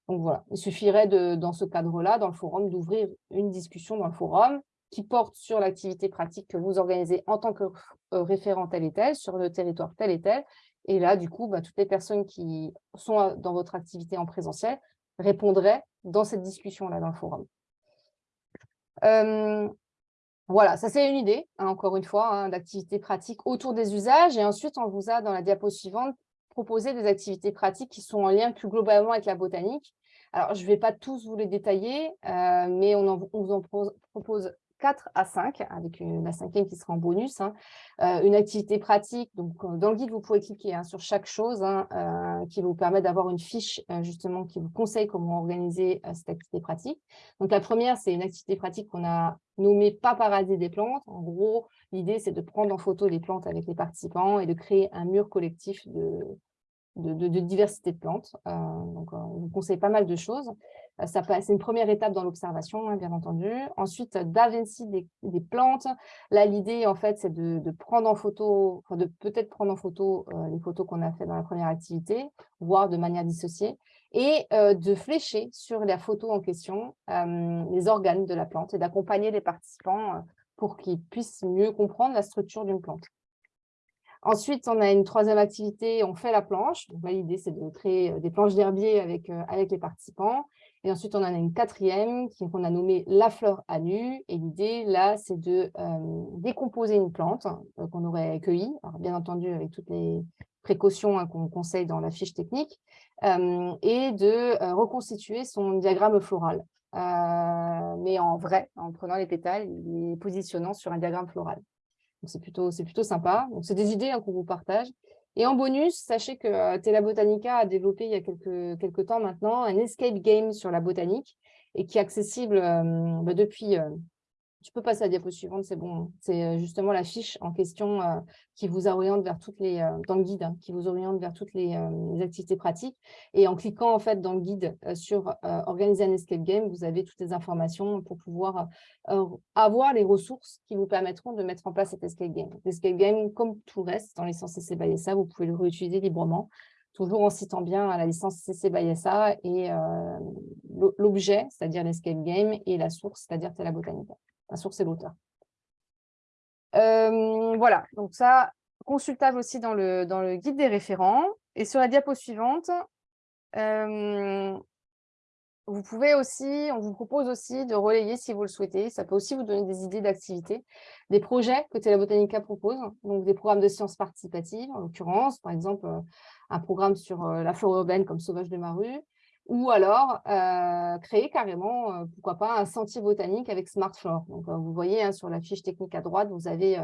Donc voilà, il suffirait dans ce cadre-là, dans le forum, d'ouvrir une discussion dans le forum qui porte sur l'activité pratique que vous organisez en tant que référent tel et tel, sur le territoire tel et tel. Et là, du coup, bah, toutes les personnes qui sont dans votre activité en présentiel répondraient dans cette discussion-là dans le forum. Voilà, ça c'est une idée, hein, encore une fois, hein, d'activités pratiques autour des usages. Et ensuite, on vous a, dans la diapo suivante, proposé des activités pratiques qui sont en lien plus globalement avec la botanique. Alors, je ne vais pas tous vous les détailler, euh, mais on vous en propose 4 à 5, avec la cinquième qui sera en bonus. Hein. Euh, une activité pratique, donc euh, dans le guide, vous pouvez cliquer hein, sur chaque chose hein, euh, qui vous permet d'avoir une fiche justement qui vous conseille comment organiser cette activité pratique. Donc la première, c'est une activité pratique qu'on a nommée « Paparader des plantes ». En gros, l'idée, c'est de prendre en photo les plantes avec les participants et de créer un mur collectif de, de, diversité de plantes. donc, on vous conseille pas mal de choses. Euh, c'est une première étape dans l'observation, hein, bien entendu. Ensuite, d'avancer des, des, plantes. Là, l'idée, en fait, c'est de, prendre en photo, de peut-être prendre en photo euh, les photos qu'on a fait dans la première activité, voire de manière dissociée, et euh, de flécher sur la photo en question les organes de la plante et d'accompagner les participants pour qu'ils puissent mieux comprendre la structure d'une plante. Ensuite, on a une troisième activité, on fait la planche. L'idée, c'est de créer des planches d'herbier avec, avec les participants. Et ensuite, on en a une quatrième qu'on a nommée la fleur à nu. Et l'idée, là, c'est de euh, décomposer une plante euh, qu'on aurait cueillie, bien entendu avec toutes les précautions hein, qu'on conseille dans la fiche technique, euh, et de reconstituer son diagramme floral. mais en vrai, en prenant les pétales et les positionnant sur un diagramme floral. C'est plutôt, plutôt sympa. C'est des idées hein, qu'on vous partage. Et en bonus, sachez que euh, Tela Botanica a développé il y a quelques, temps maintenant un escape game sur la botanique et qui est accessible euh, bah, depuis, euh, tu peux passer à la diapo suivante, c'est bon. C'est euh, justement la fiche en question euh, qui vous oriente vers toutes les, euh, dans le guide, hein, qui vous oriente vers toutes les, activités pratiques. Et en cliquant en fait dans le guide sur organiser un escape game, vous avez toutes les informations pour pouvoir avoir les ressources qui vous permettront de mettre en place cet escape game. L'escape game, comme tout le reste dans les licences CC by SA, vous pouvez le réutiliser librement toujours en citant bien la licence CC by SA et l'objet, c'est-à-dire l'escape game, et la source, c'est-à-dire Tela Botanica la source et l'auteur. Euh, voilà, donc ça, consultable aussi dans le, dans le guide des référents. Et sur la diapo suivante, euh, vous pouvez aussi, on vous propose aussi de relayer si vous le souhaitez. Ça peut aussi vous donner des idées d'activités, des projets que Tela Botanica propose, donc des programmes de sciences participatives, en l'occurrence, par exemple, euh, un programme sur la flore urbaine comme Sauvage de ma rue, ou alors euh, créer carrément, euh, pourquoi pas, un sentier botanique avec SmartFlore. Donc, euh, vous voyez hein, sur la fiche technique à droite, vous avez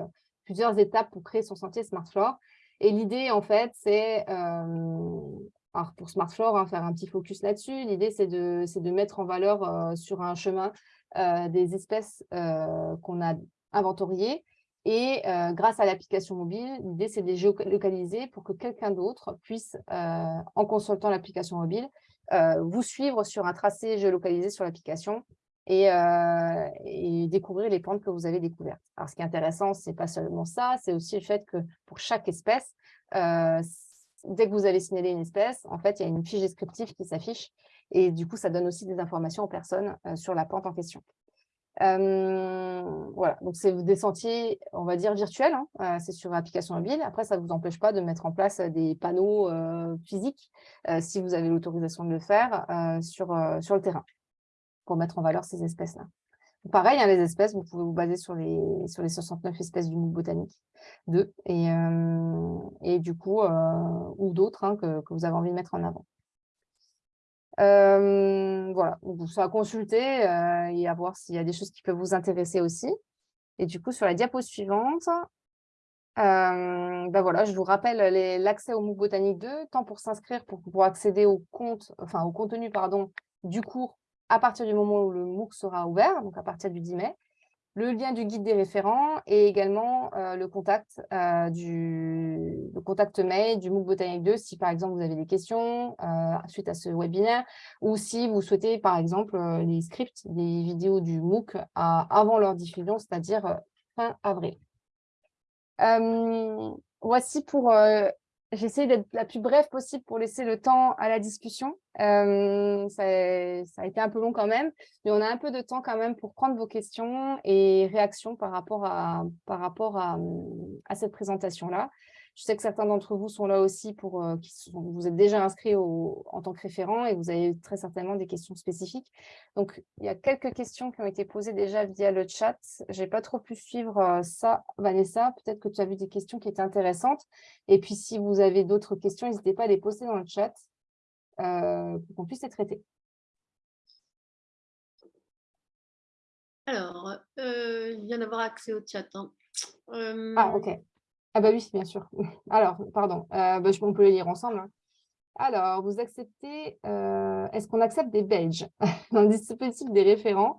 plusieurs étapes pour créer son sentier SmartFlore. Et l'idée, en fait, c'est, alors pour SmartFlore, hein, faire un petit focus là-dessus, l'idée, c'est de, mettre en valeur sur un chemin des espèces qu'on a inventoriées. Et grâce à l'application mobile, l'idée, c'est de les géolocaliser pour que quelqu'un d'autre puisse, en consultant l'application mobile, vous suivre sur un tracé géolocalisé sur l'application euh, et, découvrir les plantes que vous avez découvertes. Alors, ce qui est intéressant, ce n'est pas seulement ça, c'est aussi le fait que pour chaque espèce, euh, dès que vous avez signalé une espèce, en fait, il y a une fiche descriptive qui s'affiche et du coup, ça donne aussi des informations aux personnes sur la plante en question. Euh, voilà, donc c'est des sentiers, on va dire, virtuels, hein. euh, c'est sur application mobile. Après, ça ne vous empêche pas de mettre en place des panneaux euh, physiques, si vous avez l'autorisation de le faire, sur, le terrain, pour mettre en valeur ces espèces-là. Pareil, hein, les espèces, vous pouvez vous baser sur les, sur les 69 espèces du MOOC botanique 2, et, et du coup, ou d'autres hein, que, que vous avez envie de mettre en avant. Euh, voilà, donc ça consulter euh, et à voir s'il y a des choses qui peuvent vous intéresser aussi. Et du coup, sur la diapo suivante, euh, ben voilà, je vous rappelle l'accès au MOOC Botanique 2, tant pour s'inscrire pour accéder au compte, enfin au contenu pardon, du cours à partir du moment où le MOOC sera ouvert, donc à partir du 10 mai, le lien du guide des référents et également euh, le, contact, euh, le contact mail du MOOC Botanique 2 si par exemple vous avez des questions euh, suite à ce webinaire ou si vous souhaitez par exemple les scripts des vidéos du MOOC avant leur diffusion, c'est-à-dire fin avril. voici pour J'essaie d'être la plus brève possible pour laisser le temps à la discussion. Euh, ça, a été un peu long quand même, mais on a un peu de temps quand même pour prendre vos questions et réactions par rapport à, par rapport à cette présentation-là. Je sais que certains d'entre vous sont là aussi pour euh, qui vous êtes déjà inscrits en tant que référent et vous avez très certainement des questions spécifiques. Donc, il y a quelques questions qui ont été posées déjà via le chat. Je n'ai pas trop pu suivre euh, ça, Vanessa. Peut-être que tu as vu des questions qui étaient intéressantes. Et puis, si vous avez d'autres questions, n'hésitez pas à les poster dans le chat euh, pour qu'on puisse les traiter. Alors, il vient d'avoir accès au chat. Hein. Ah, ok. Ah bah oui, bien sûr. Alors, pardon, euh, bah, on peut les lire ensemble. Hein. Alors, vous acceptez, euh, est-ce qu'on accepte des Belges? Dans le dispositif des référents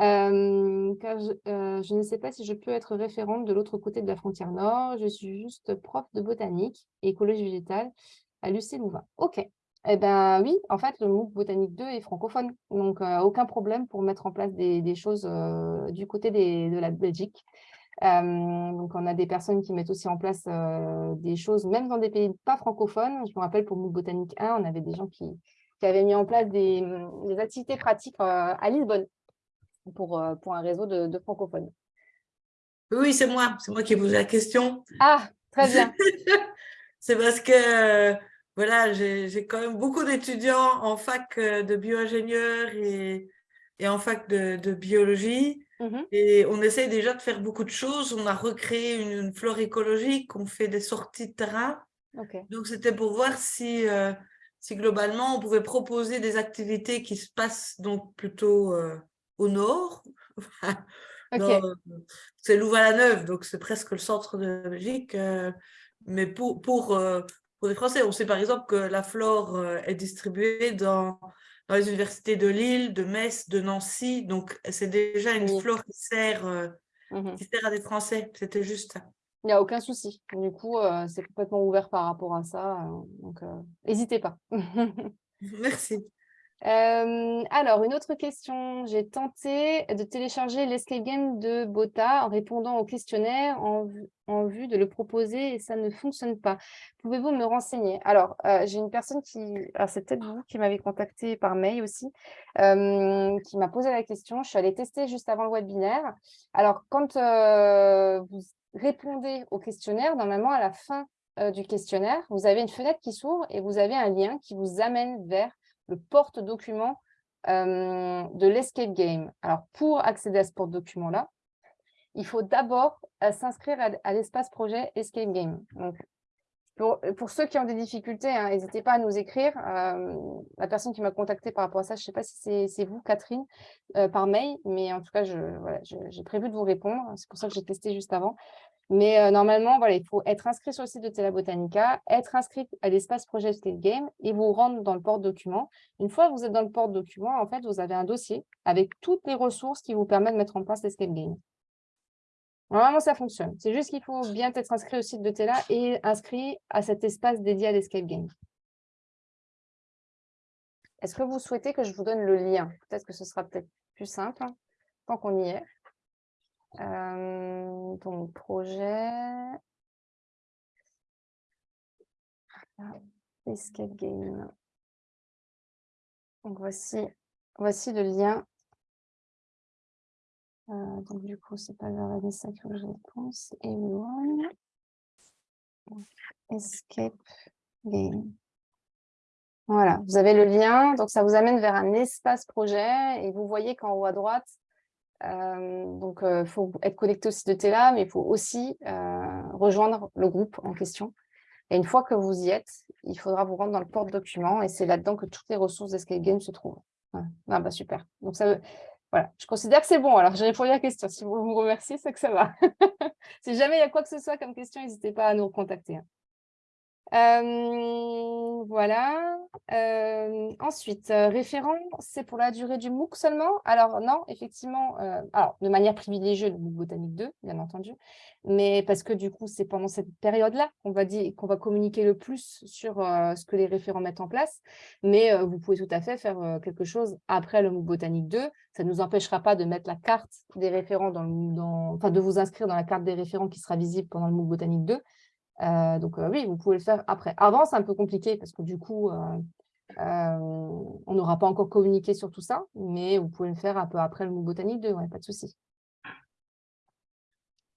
euh, car je, ne sais pas si je peux être référente de l'autre côté de la frontière nord. Je suis juste prof de botanique et écologie végétale à l'UC Louvain. OK. Eh bien oui, en fait, le MOOC Botanique 2 est francophone. Donc, aucun problème pour mettre en place des, choses du côté de la Belgique donc, on a des personnes qui mettent aussi en place des choses, même dans des pays pas francophones. Je me rappelle, pour Mouk Botanique 1, on avait des gens qui, avaient mis en place des, activités pratiques à Lisbonne pour, pour un réseau de, francophones. Oui, c'est moi. C'est moi qui ai posé la question. Ah, très bien. c'est parce que voilà, j'ai quand même beaucoup d'étudiants en fac de bio-ingénieur et, et, en fac de, de biologie. Mmh et on essaye déjà de faire beaucoup de choses. On a recréé une, flore écologique, on fait des sorties de terrain. Donc, c'était pour voir si, euh, si globalement, on pouvait proposer des activités qui se passent donc plutôt euh, au nord. C'est Louvain-la-Neuve, donc c'est presque le centre de la Belgique. Euh, mais pour, pour, pour les Français, on sait par exemple que la flore est distribuée dans dans les universités de Lille, de Metz, de Nancy. Donc, c'est déjà une flore qui sert, euh, mmh qui sert à des Français. C'était juste ça. Il n'y a aucun souci. Du coup, euh, c'est complètement ouvert par rapport à ça. Euh, donc, n'hésitez pas. Merci alors, une autre question. J'ai tenté de télécharger l'escape game de Bota en répondant au questionnaire en, vue de le proposer et ça ne fonctionne pas. Pouvez-vous me renseigner? Alors, j'ai une personne qui, c'est peut-être vous qui m'avez contacté par mail aussi, qui m'a posé la question. Je suis allée tester juste avant le webinaire. Alors, quand vous répondez au questionnaire, normalement, à la fin du questionnaire, vous avez une fenêtre qui s'ouvre et vous avez un lien qui vous amène vers le porte-document euh, de l'escape game. Alors, pour accéder à ce porte-document-là, il faut d'abord euh, s'inscrire à, l'espace projet Escape Game. Donc, pour, ceux qui ont des difficultés, hein, n'hésitez pas à nous écrire. Euh, la personne qui m'a contacté par rapport à ça, je ne sais pas si c'est vous, Catherine, par mail, mais en tout cas, j'ai prévu de vous répondre. C'est pour ça que j'ai testé juste avant. Mais euh, normalement, voilà, il faut être inscrit sur le site de Tela Botanica, être inscrit à l'espace projet State Game et vous rendre dans le porte-document. Une fois que vous êtes dans le porte-document, en fait, vous avez un dossier avec toutes les ressources qui vous permettent de mettre en place l'escape game. Normalement, ça fonctionne. C'est juste qu'il faut bien être inscrit au site de Tela et inscrit à cet espace dédié à l'escape game. Est-ce que vous souhaitez que je vous donne le lien? Peut-être que ce sera peut-être plus simple, hein, tant qu'on y est. Euh, donc, projet. Escape game. Donc, voici, voici le lien. Euh, donc, du coup, c'est pas vers Vanessa que je pense. Everyone. Escape game. Voilà, vous avez le lien, donc ça vous amène vers un espace projet et vous voyez qu'en haut à droite, donc, il faut être connecté au site de Tela, mais il faut aussi rejoindre le groupe en question. Et une fois que vous y êtes, il faudra vous rendre dans le porte-document et c'est là-dedans que toutes les ressources d'Escape Game se trouvent. Ah, bah, super. Donc, ça, voilà, je considère que c'est bon. Alors, j'ai répondu à la question. Si vous vous remerciez, c'est que ça va. si jamais il y a quoi que ce soit comme question, n'hésitez pas à nous recontacter. Voilà. ensuite, référent, c'est pour la durée du MOOC seulement? Alors non, effectivement, alors de manière privilégiée, le MOOC Botanique 2, bien entendu, mais parce que du coup, c'est pendant cette période-là qu'on va, qu'on va communiquer le plus sur ce que les référents mettent en place, mais vous pouvez tout à fait faire quelque chose après le MOOC Botanique 2. Ça ne nous empêchera pas de mettre la carte des référents, dans, dans, enfin de vous inscrire dans la carte des référents qui sera visible pendant le MOOC Botanique 2, euh, donc oui, vous pouvez le faire après. Avant, c'est un peu compliqué parce que du coup, euh, euh, on n'aura pas encore communiqué sur tout ça, mais vous pouvez le faire un peu après le MOOC Botanique 2, ouais, pas de souci.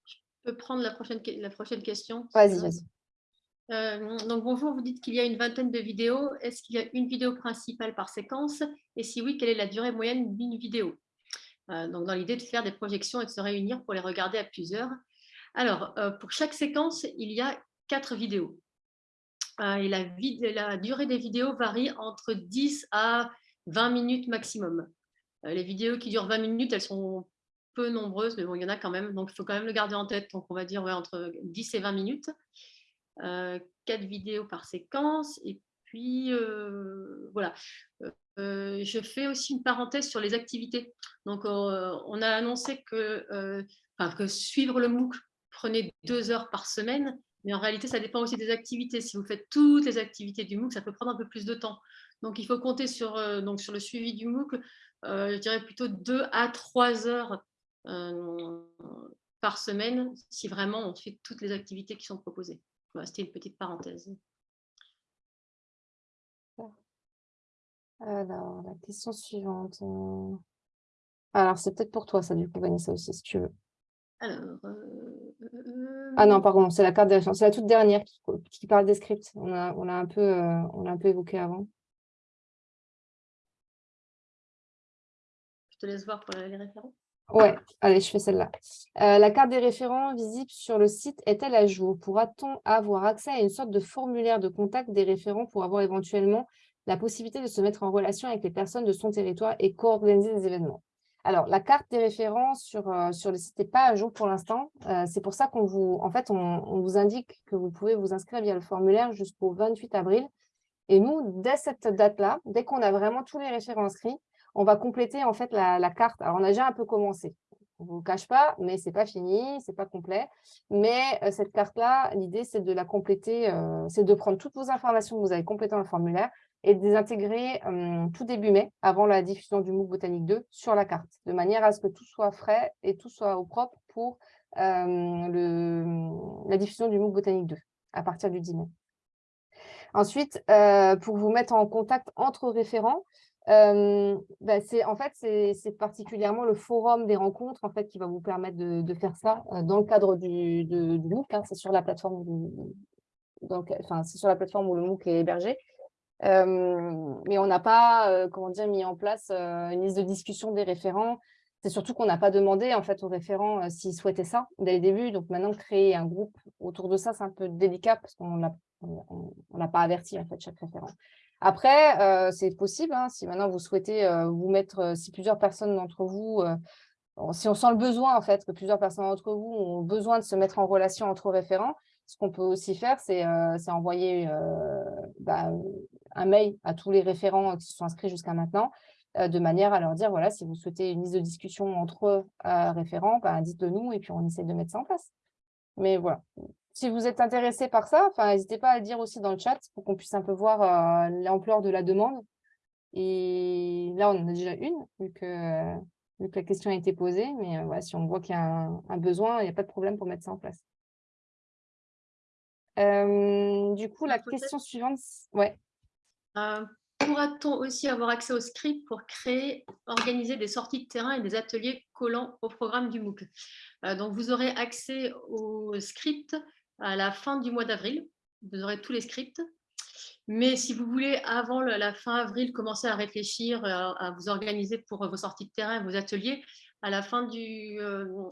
Je peux prendre la prochaine, la prochaine question Vas-y, vas-y. donc bonjour, vous dites qu'il y a une vingtaine de vidéos. Est-ce qu'il y a une vidéo principale par séquence? Et si oui, quelle est la durée moyenne d'une vidéo? Donc dans l'idée de faire des projections et de se réunir pour les regarder à plusieurs. Alors, pour chaque séquence, il y a quatre vidéos. Euh, et la, la, durée des vidéos varie entre 10 à 20 minutes maximum. Euh, les vidéos qui durent 20 minutes, elles sont peu nombreuses, mais bon, il y en a quand même, donc il faut quand même le garder en tête. Donc, on va dire entre 10 et 20 minutes. Euh, quatre vidéos par séquence. Et puis, voilà. je fais aussi une parenthèse sur les activités. Donc, on a annoncé que suivre le MOOC prenait deux heures par semaine. Mais en réalité, ça dépend aussi des activités. Si vous faites toutes les activités du MOOC, ça peut prendre un peu plus de temps. Donc, il faut compter sur, euh, donc, sur le suivi du MOOC, euh, je dirais plutôt 2 à 3 heures euh, par semaine, si vraiment on fait toutes les activités qui sont proposées. C'était une petite parenthèse. Alors, la question suivante. Alors, c'est peut-être pour toi, ça, du coup, Vanessa aussi, si tu veux. Alors, euh, ah non, pardon, c'est la carte des C'est la toute dernière qui, parle des scripts. On a, on, a un peu, euh, on a un peu évoqué avant. Je te laisse voir pour les référents. Ouais, allez, je fais celle-là. Euh, la carte des référents visible sur le site est-elle à jour? Pourra-t-on avoir accès à une sorte de formulaire de contact des référents pour avoir éventuellement la possibilité de se mettre en relation avec les personnes de son territoire et co-organiser des événements? Alors, la carte des références sur, euh, sur le site n'est pas à jour pour l'instant. Euh, c'est pour ça qu'on vous, indique que vous pouvez vous inscrire via le formulaire jusqu'au 28 avril. Et nous, dès cette date-là, dès qu'on a vraiment tous les référents inscrits, on va compléter en fait la, carte. Alors, on a déjà un peu commencé. On ne vous cache pas, mais ce n'est pas fini, ce n'est pas complet. Mais euh, cette carte-là, l'idée, c'est de la compléter, c'est de prendre toutes vos informations que vous avez complétées dans le formulaire, et de les intégrer tout début mai, avant la diffusion du MOOC Botanique 2, sur la carte, de manière à ce que tout soit frais et tout soit au propre pour le, la diffusion du MOOC Botanique 2, à partir du 10 mai. Ensuite, pour vous mettre en contact entre référents, bah, en fait, c'est particulièrement le forum des rencontres en fait, qui va vous permettre de, faire ça dans le cadre du, MOOC. Hein, c'est sur la plateforme donc, enfin, c'est sur la plateforme où le MOOC est hébergé mais on n'a pas comment dire, mis en place une liste de discussion des référents. C'est surtout qu'on n'a pas demandé en fait, aux référents s'ils souhaitaient ça dès le début. Donc maintenant, créer un groupe autour de ça, c'est un peu délicat parce qu'on n'a pas averti en fait, chaque référent. Après, c'est possible, hein, si maintenant vous souhaitez vous mettre, si plusieurs personnes d'entre vous, si on sent le besoin en fait, que plusieurs personnes d'entre vous ont besoin de se mettre en relation entre référents, ce qu'on peut aussi faire, c'est envoyer bah, un mail à tous les référents qui se sont inscrits jusqu'à maintenant, euh, de manière à leur dire, voilà, si vous souhaitez une liste de discussion entre euh, référents, ben, dites-le nous et puis on essaie de mettre ça en place. Mais voilà, si vous êtes intéressé par ça, n'hésitez pas à le dire aussi dans le chat pour qu'on puisse un peu voir euh, l'ampleur de la demande. Et là, on en a déjà une, vu que, la question a été posée. Mais voilà, si on voit qu'il y a un, besoin, il n'y a pas de problème pour mettre ça en place. du coup, la question? suivante, ouais. Euh, pourra-t-on aussi avoir accès au script pour créer, organiser des sorties de terrain et des ateliers collants au programme du MOOC? Euh, Donc, vous aurez accès au script à la fin du mois d'avril. Vous aurez tous les scripts. Mais si vous voulez, avant la fin avril, commencer à réfléchir, euh, à, vous organiser pour vos sorties de terrain, vos ateliers, à la fin du,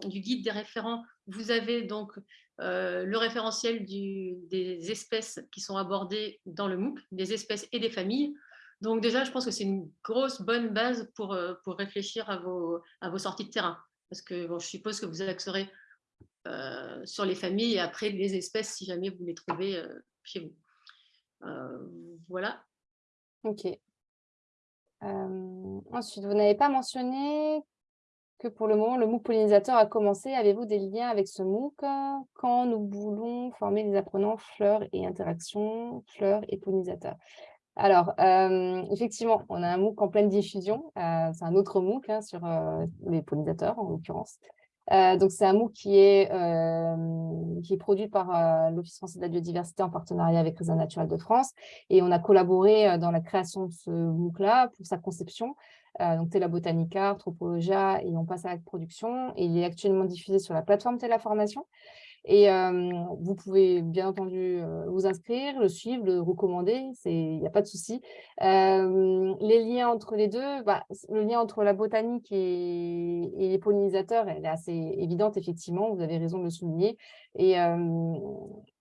du guide des référents, vous avez donc le référentiel des espèces qui sont abordées dans le MOOC, des espèces et des familles. Donc déjà, je pense que c'est une grosse bonne base pour, pour réfléchir à vos, à vos sorties de terrain. Parce que je suppose que vous axerez sur les familles et après les espèces si jamais vous les trouvez chez vous. voilà. Ok. ensuite, vous n'avez pas mentionné que pour le moment, le MOOC pollinisateur a commencé. Avez-vous des liens avec ce MOOC quand nous voulons former les apprenants fleurs et interactions, fleurs et pollinisateurs? Alors, effectivement, on a un MOOC en pleine diffusion. c'est un autre MOOC hein, sur les pollinisateurs, en l'occurrence. Donc, c'est un MOOC qui est, qui est produit par l'Office français de la biodiversité en partenariat avec Réseau Naturel de France. Et on a collaboré dans la création de ce MOOC-là pour sa conception. Euh, donc Tela Botanica, Anthropologia, et on passe à la production. Et il est actuellement diffusé sur la plateforme Tela Formation. Et vous pouvez bien entendu vous inscrire, le suivre, le recommander, il n'y a pas de souci. les liens entre les deux, bah, le lien entre la botanique et, les pollinisateurs, elle est assez évidente, effectivement, vous avez raison de le souligner. Et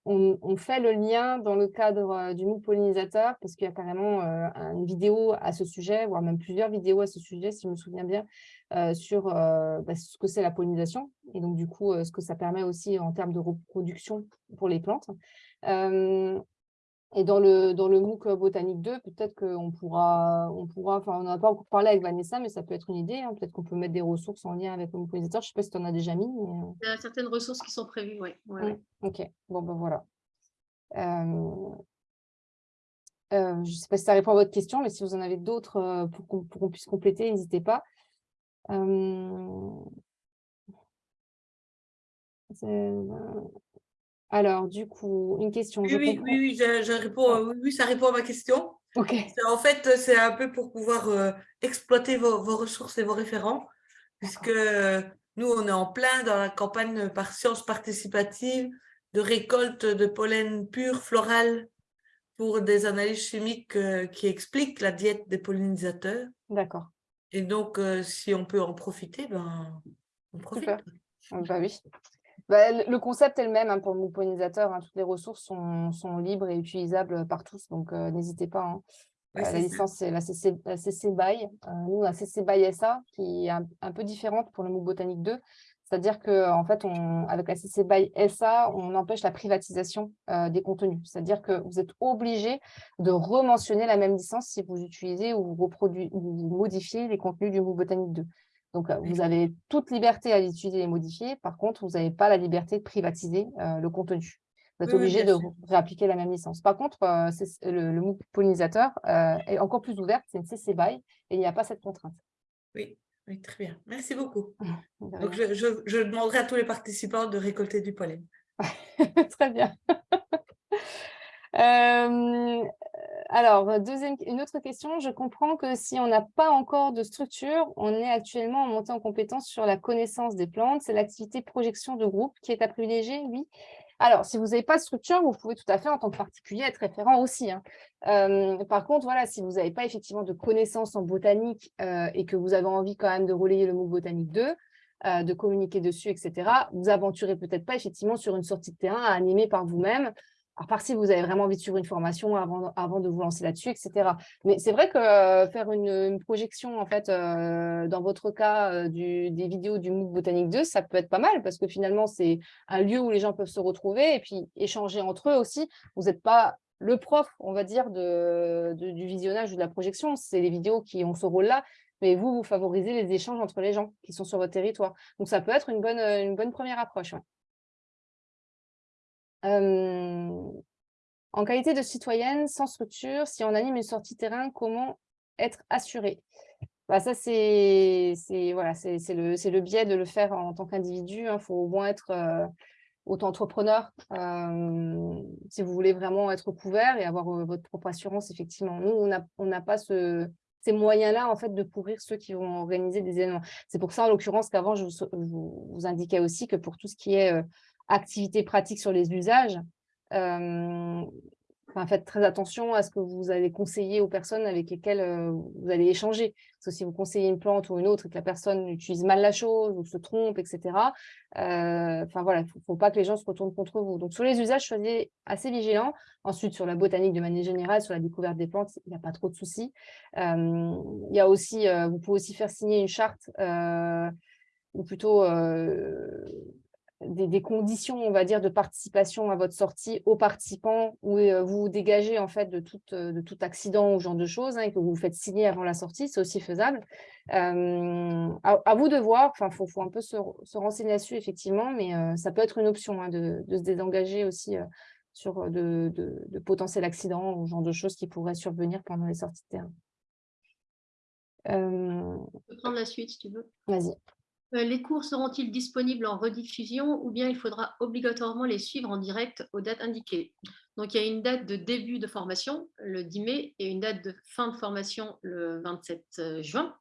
on, fait le lien dans le cadre du MOOC pollinisateur, parce qu'il y a carrément une vidéo à ce sujet, voire même plusieurs vidéos à ce sujet, si je me souviens bien, sur bah, ce que c'est la pollinisation, et donc du coup, ce que ça permet aussi en termes de reproduction pour les plantes. et dans le, dans le MOOC Botanique 2, peut-être qu'on pourra, on pourra, enfin, on n'a pas encore parlé avec Vanessa, mais ça peut être une idée. Hein. peut-être qu'on peut mettre des ressources en lien avec le MOOC pollinisateur. Je ne sais pas si tu en as déjà mis. Il y a certaines ressources qui sont prévues, oui. Ouais, mmh, Ok, bon, ben voilà. je ne sais pas si ça répond à votre question, mais si vous en avez d'autres pour qu'on puisse compléter, n'hésitez pas. Alors, du coup, une question. Oui, oui, oui, je, réponds, ah. oui, ça répond à ma question. En fait, c'est un peu pour pouvoir exploiter vos, ressources et vos référents, puisque nous, on est en plein dans la campagne par sciences participatives de récolte de pollen pur floral pour des analyses chimiques qui expliquent la diète des pollinisateurs. D'accord. Et donc, si on peut en profiter, ben, on profite. Bah oui. Bah, le concept est le même hein, pour le pollinisateur. Hein. toutes les ressources sont, sont, libres et utilisables par tous, donc n'hésitez pas. Hein. la licence, c'est la CC, CC BY. nous, la CC BY SA, qui est un, un, peu différente pour le MOOC Botanique 2. C'est-à-dire qu'en en fait, on, avec la CC BY SA, on empêche la privatisation euh, des contenus. C'est-à-dire que vous êtes obligé de rementionner la même licence si vous utilisez ou vous, modifiez les contenus du MOOC Botanique 2. Donc, euh, vous avez toute liberté à utiliser et les modifier. Par contre, vous n'avez pas la liberté de privatiser euh, le contenu. Vous êtes obligé de réappliquer la même licence. Par contre, le, le MOOC pollinisateur est encore plus ouvert, c'est une CC BY et il n'y a pas cette contrainte. Oui, oui, très bien. Merci beaucoup. Donc, je, demanderai à tous les participants de récolter du pollen. très bien. Euh, alors, deuxième, une autre question. Je comprends que si on n'a pas encore de structure, on est actuellement en montée en compétence sur la connaissance des plantes. C'est l'activité projection de groupe qui est à privilégier, oui. Alors, si vous n'avez pas de structure, vous pouvez tout à fait, en tant que particulier, être référent aussi. Hein. par contre, voilà, si vous n'avez pas effectivement de connaissances en botanique et que vous avez envie quand même de relayer le mot botanique 2, de communiquer dessus, etc., vous aventurez peut-être pas effectivement sur une sortie de terrain à animer par vous-même à part si vous avez vraiment envie de suivre une formation avant, avant de vous lancer là-dessus, etc. Mais c'est vrai que euh, faire une, projection, en fait, euh, dans votre cas, euh, des vidéos du MOOC Botanique 2, ça peut être pas mal parce que finalement, c'est un lieu où les gens peuvent se retrouver et puis échanger entre eux aussi. Vous n'êtes pas le prof, on va dire, du visionnage ou de la projection. C'est les vidéos qui ont ce rôle-là. Mais vous, vous favorisez les échanges entre les gens qui sont sur votre territoire. Donc, ça peut être une bonne, une bonne première approche. En qualité de citoyenne, sans structure, si on anime une sortie terrain, comment être assuré bah ça, c'est voilà, le, biais de le faire en tant qu'individu. Il hein. faut au moins être auto-entrepreneur si vous voulez vraiment être couvert et avoir votre propre assurance, effectivement. Nous, on n'a pas ce, ces moyens-là, en fait, de couvrir ceux qui vont organiser des événements. C'est pour ça, en l'occurrence, qu'avant, je vous, indiquais aussi que pour tout ce qui est activités pratiques sur les usages, faites très attention à ce que vous allez conseiller aux personnes avec lesquelles vous allez échanger. Parce que si vous conseillez une plante ou une autre et que la personne utilise mal la chose ou se trompe, etc., enfin voilà, il ne faut, pas que les gens se retournent contre vous. Donc sur les usages, soyez assez vigilants. Ensuite, sur la botanique de manière générale, sur la découverte des plantes, il n'y a pas trop de soucis. il y a aussi, vous pouvez aussi faire signer une charte ou plutôt des, conditions, on va dire, de participation à votre sortie aux participants où euh, vous vous dégagez en fait de tout, euh, de tout accident ou genre de choses hein, et que vous vous faites signer avant la sortie, c'est aussi faisable. Euh, à, vous de voir, enfin, il faut, un peu se, renseigner là-dessus effectivement, mais ça peut être une option hein, de, se désengager aussi sur de, de, potentiels accidents ou genre de choses qui pourraient survenir pendant les sorties de terrain. Je peux prendre la suite si tu veux. Vas-y. Euh, les cours seront-ils disponibles en rediffusion ou bien il faudra obligatoirement les suivre en direct aux dates indiquées? Donc, il y a une date de début de formation, le 10 mai, et une date de fin de formation, le 27 euh, juin.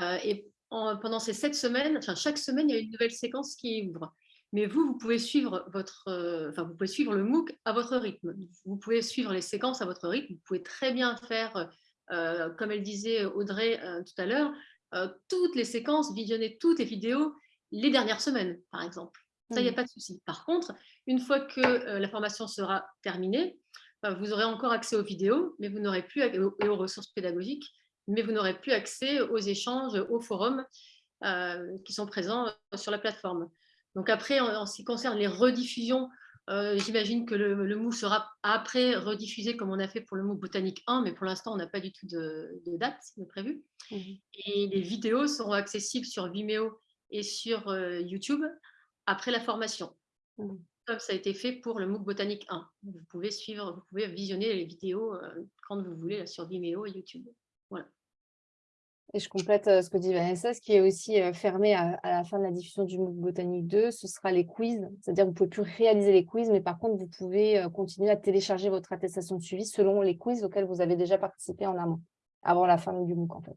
Euh, et pendant ces sept semaines, chaque semaine, il y a une nouvelle séquence qui ouvre. Mais vous, vous pouvez suivre votre, vous pouvez suivre le MOOC à votre rythme. Vous pouvez suivre les séquences à votre rythme. Vous pouvez très bien faire, comme elle disait Audrey tout à l'heure, euh, toutes les séquences, visionner toutes les vidéos les dernières semaines, par exemple. Ça, il n'y a mmh. pas de souci. Par contre, une fois que euh, la formation sera terminée, euh, vous aurez encore accès aux vidéos, mais vous n'aurez plus et aux ressources pédagogiques, mais vous n'aurez plus accès aux échanges, aux forums qui sont présents sur la plateforme. Donc après, en, ce qui concerne les rediffusions, j'imagine que le, le, MOOC sera après rediffusé comme on a fait pour le MOOC Botanique 1, mais pour l'instant, on n'a pas du tout de, de date de prévu. Mmh et les vidéos seront accessibles sur Vimeo et sur euh, YouTube après la formation. Mmh. Comme ça a été fait pour le MOOC Botanique 1. Vous pouvez suivre, vous pouvez visionner les vidéos euh, quand vous voulez sur Vimeo et YouTube. Et je complète ce que dit Vanessa, ce qui est aussi fermé à, la fin de la diffusion du MOOC Botanique 2, ce sera les quiz. C'est-à-dire vous ne pouvez plus réaliser les quiz, mais par contre, vous pouvez continuer à télécharger votre attestation de suivi selon les quiz auxquels vous avez déjà participé en amont, avant la fin du MOOC en fait.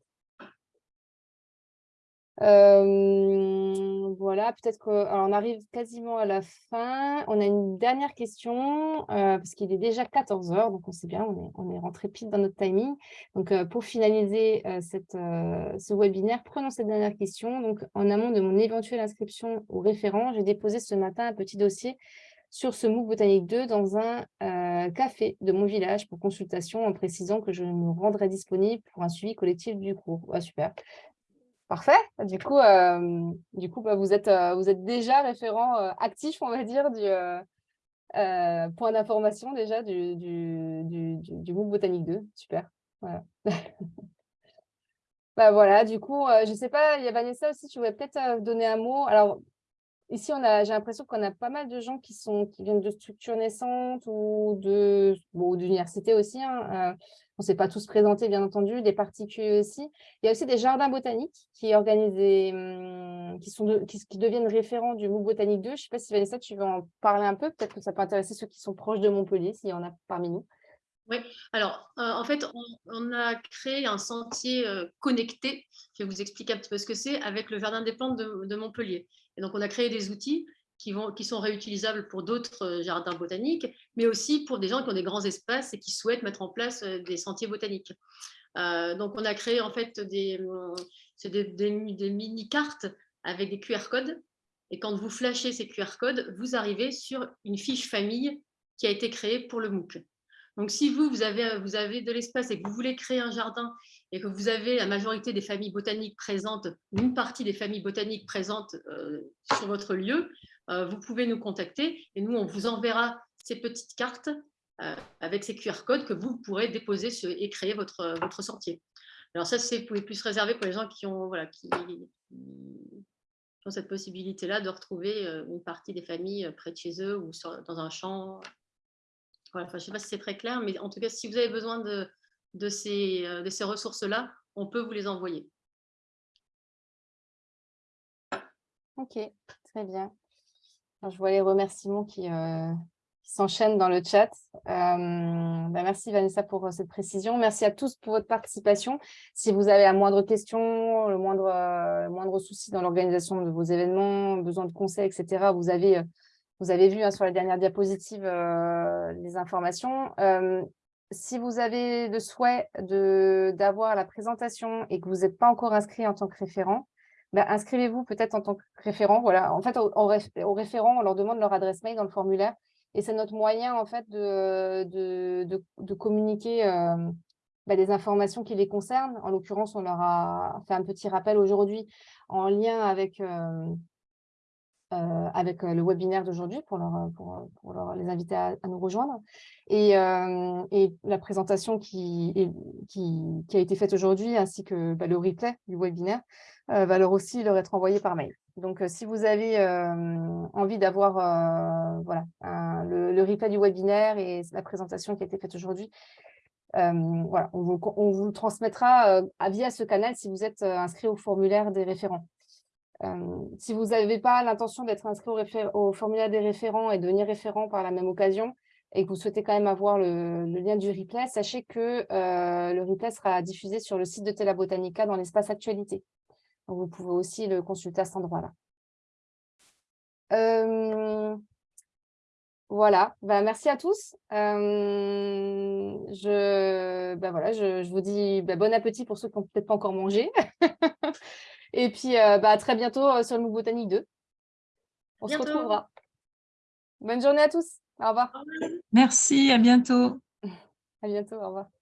Euh, voilà, peut-être qu'on arrive quasiment à la fin. On a une dernière question, euh, parce qu'il est déjà 14 heures, donc on sait bien, on est, on est rentré pile dans notre timing. Donc, euh, pour finaliser cette, ce webinaire, prenons cette dernière question. Donc, en amont de mon éventuelle inscription au référent, j'ai déposé ce matin un petit dossier sur ce MOOC Botanique 2 dans un café de mon village pour consultation en précisant que je me rendrai disponible pour un suivi collectif du cours. super. Parfait. Du coup, euh, du coup bah, vous, êtes, euh, vous êtes déjà référent euh, actif, on va dire, du point d'information déjà du, du, du, MOOC Botanique 2. Super. Voilà. bah, voilà, du coup, je ne sais pas, il y a Vanessa aussi, tu voulais peut-être donner un mot. Alors, ici, j'ai l'impression qu'on a pas mal de gens qui, sont, qui viennent de structures naissantes ou de bon, aussi. Hein, on ne s'est pas tous présentés, bien entendu, des particuliers aussi. Il y a aussi des jardins botaniques qui, organisent hum, qui, sont qui, deviennent référents du MOOC Botanique 2. Je ne sais pas si Vanessa, tu veux en parler un peu? Peut-être que ça peut intéresser ceux qui sont proches de Montpellier, s'il y en a parmi nous. Oui, alors euh, en fait, on, a créé un sentier euh, connecté. Je vais vous expliquer un petit peu ce que c'est avec le Jardin des plantes de, de Montpellier. Et donc, on a créé des outils qui, sont réutilisables pour d'autres euh, jardins botaniques, mais aussi pour des gens qui ont des grands espaces et qui souhaitent mettre en place euh, des sentiers botaniques. Euh, donc, on a créé en fait des, des, des, mini-cartes avec des QR codes. Et quand vous flashez ces QR codes, vous arrivez sur une fiche famille qui a été créée pour le MOOC. Donc, si vous, vous avez, vous avez de l'espace et que vous voulez créer un jardin et que vous avez la majorité des familles botaniques présentes, une partie des familles botaniques présentes sur votre lieu, vous pouvez nous contacter et nous, on vous enverra ces petites cartes euh, avec ces QR codes que vous pourrez déposer et créer votre, votre sentier. Alors ça, c'est plus réservé pour les gens qui ont, voilà, qui, ont cette possibilité-là de retrouver euh, une partie des familles près de chez eux ou dans un champ. Voilà, je ne sais pas si c'est très clair, mais en tout cas, si vous avez besoin de, de ces, de ces ressources-là, on peut vous les envoyer. Ok, très bien je vois les remerciements qui, euh, s'enchaînent dans le chat. Euh, bah, merci Vanessa pour euh, cette précision. Merci à tous pour votre participation. Si vous avez la moindre question, le moindre, souci dans l'organisation de vos événements, besoin de conseils, etc., vous avez Vous avez vu hein, sur la dernière diapositive les informations. si vous avez le souhait d'avoir la présentation et que vous n'êtes pas encore inscrit en tant que référent, bah, inscrivez-vous peut-être en tant que référent. Voilà. En fait, aux référents, on leur demande leur adresse mail dans le formulaire. Et c'est notre moyen en fait de, communiquer bah, des informations qui les concernent. En l'occurrence, on leur a fait un petit rappel aujourd'hui en lien avec, euh, avec le webinaire d'aujourd'hui pour, les inviter à, nous rejoindre. Et, et la présentation qui, qui, a été faite aujourd'hui, ainsi que bah, le replay du webinaire, euh, va leur aussi leur être envoyé par mail. Donc, si vous avez envie d'avoir voilà, le, le, replay du webinaire et la présentation qui a été faite aujourd'hui, voilà, on vous, on vous, le transmettra via ce canal si vous êtes inscrit au formulaire des référents si vous n'avez pas l'intention d'être inscrit au, formulaire des référents et devenir référent par la même occasion, et que vous souhaitez quand même avoir le, lien du replay, sachez que le replay sera diffusé sur le site de Tela Botanica dans l'espace actualité. Donc, vous pouvez aussi le consulter à cet endroit-là. voilà, bah, merci à tous. je, bah, voilà, je, vous dis bah, bon appétit pour ceux qui n'ont peut-être pas encore mangé. Et puis, euh, à très bientôt euh, sur le MOOC Botanique 2. On se retrouvera. Bonne journée à tous. Au revoir. Merci, à bientôt. À bientôt, au revoir.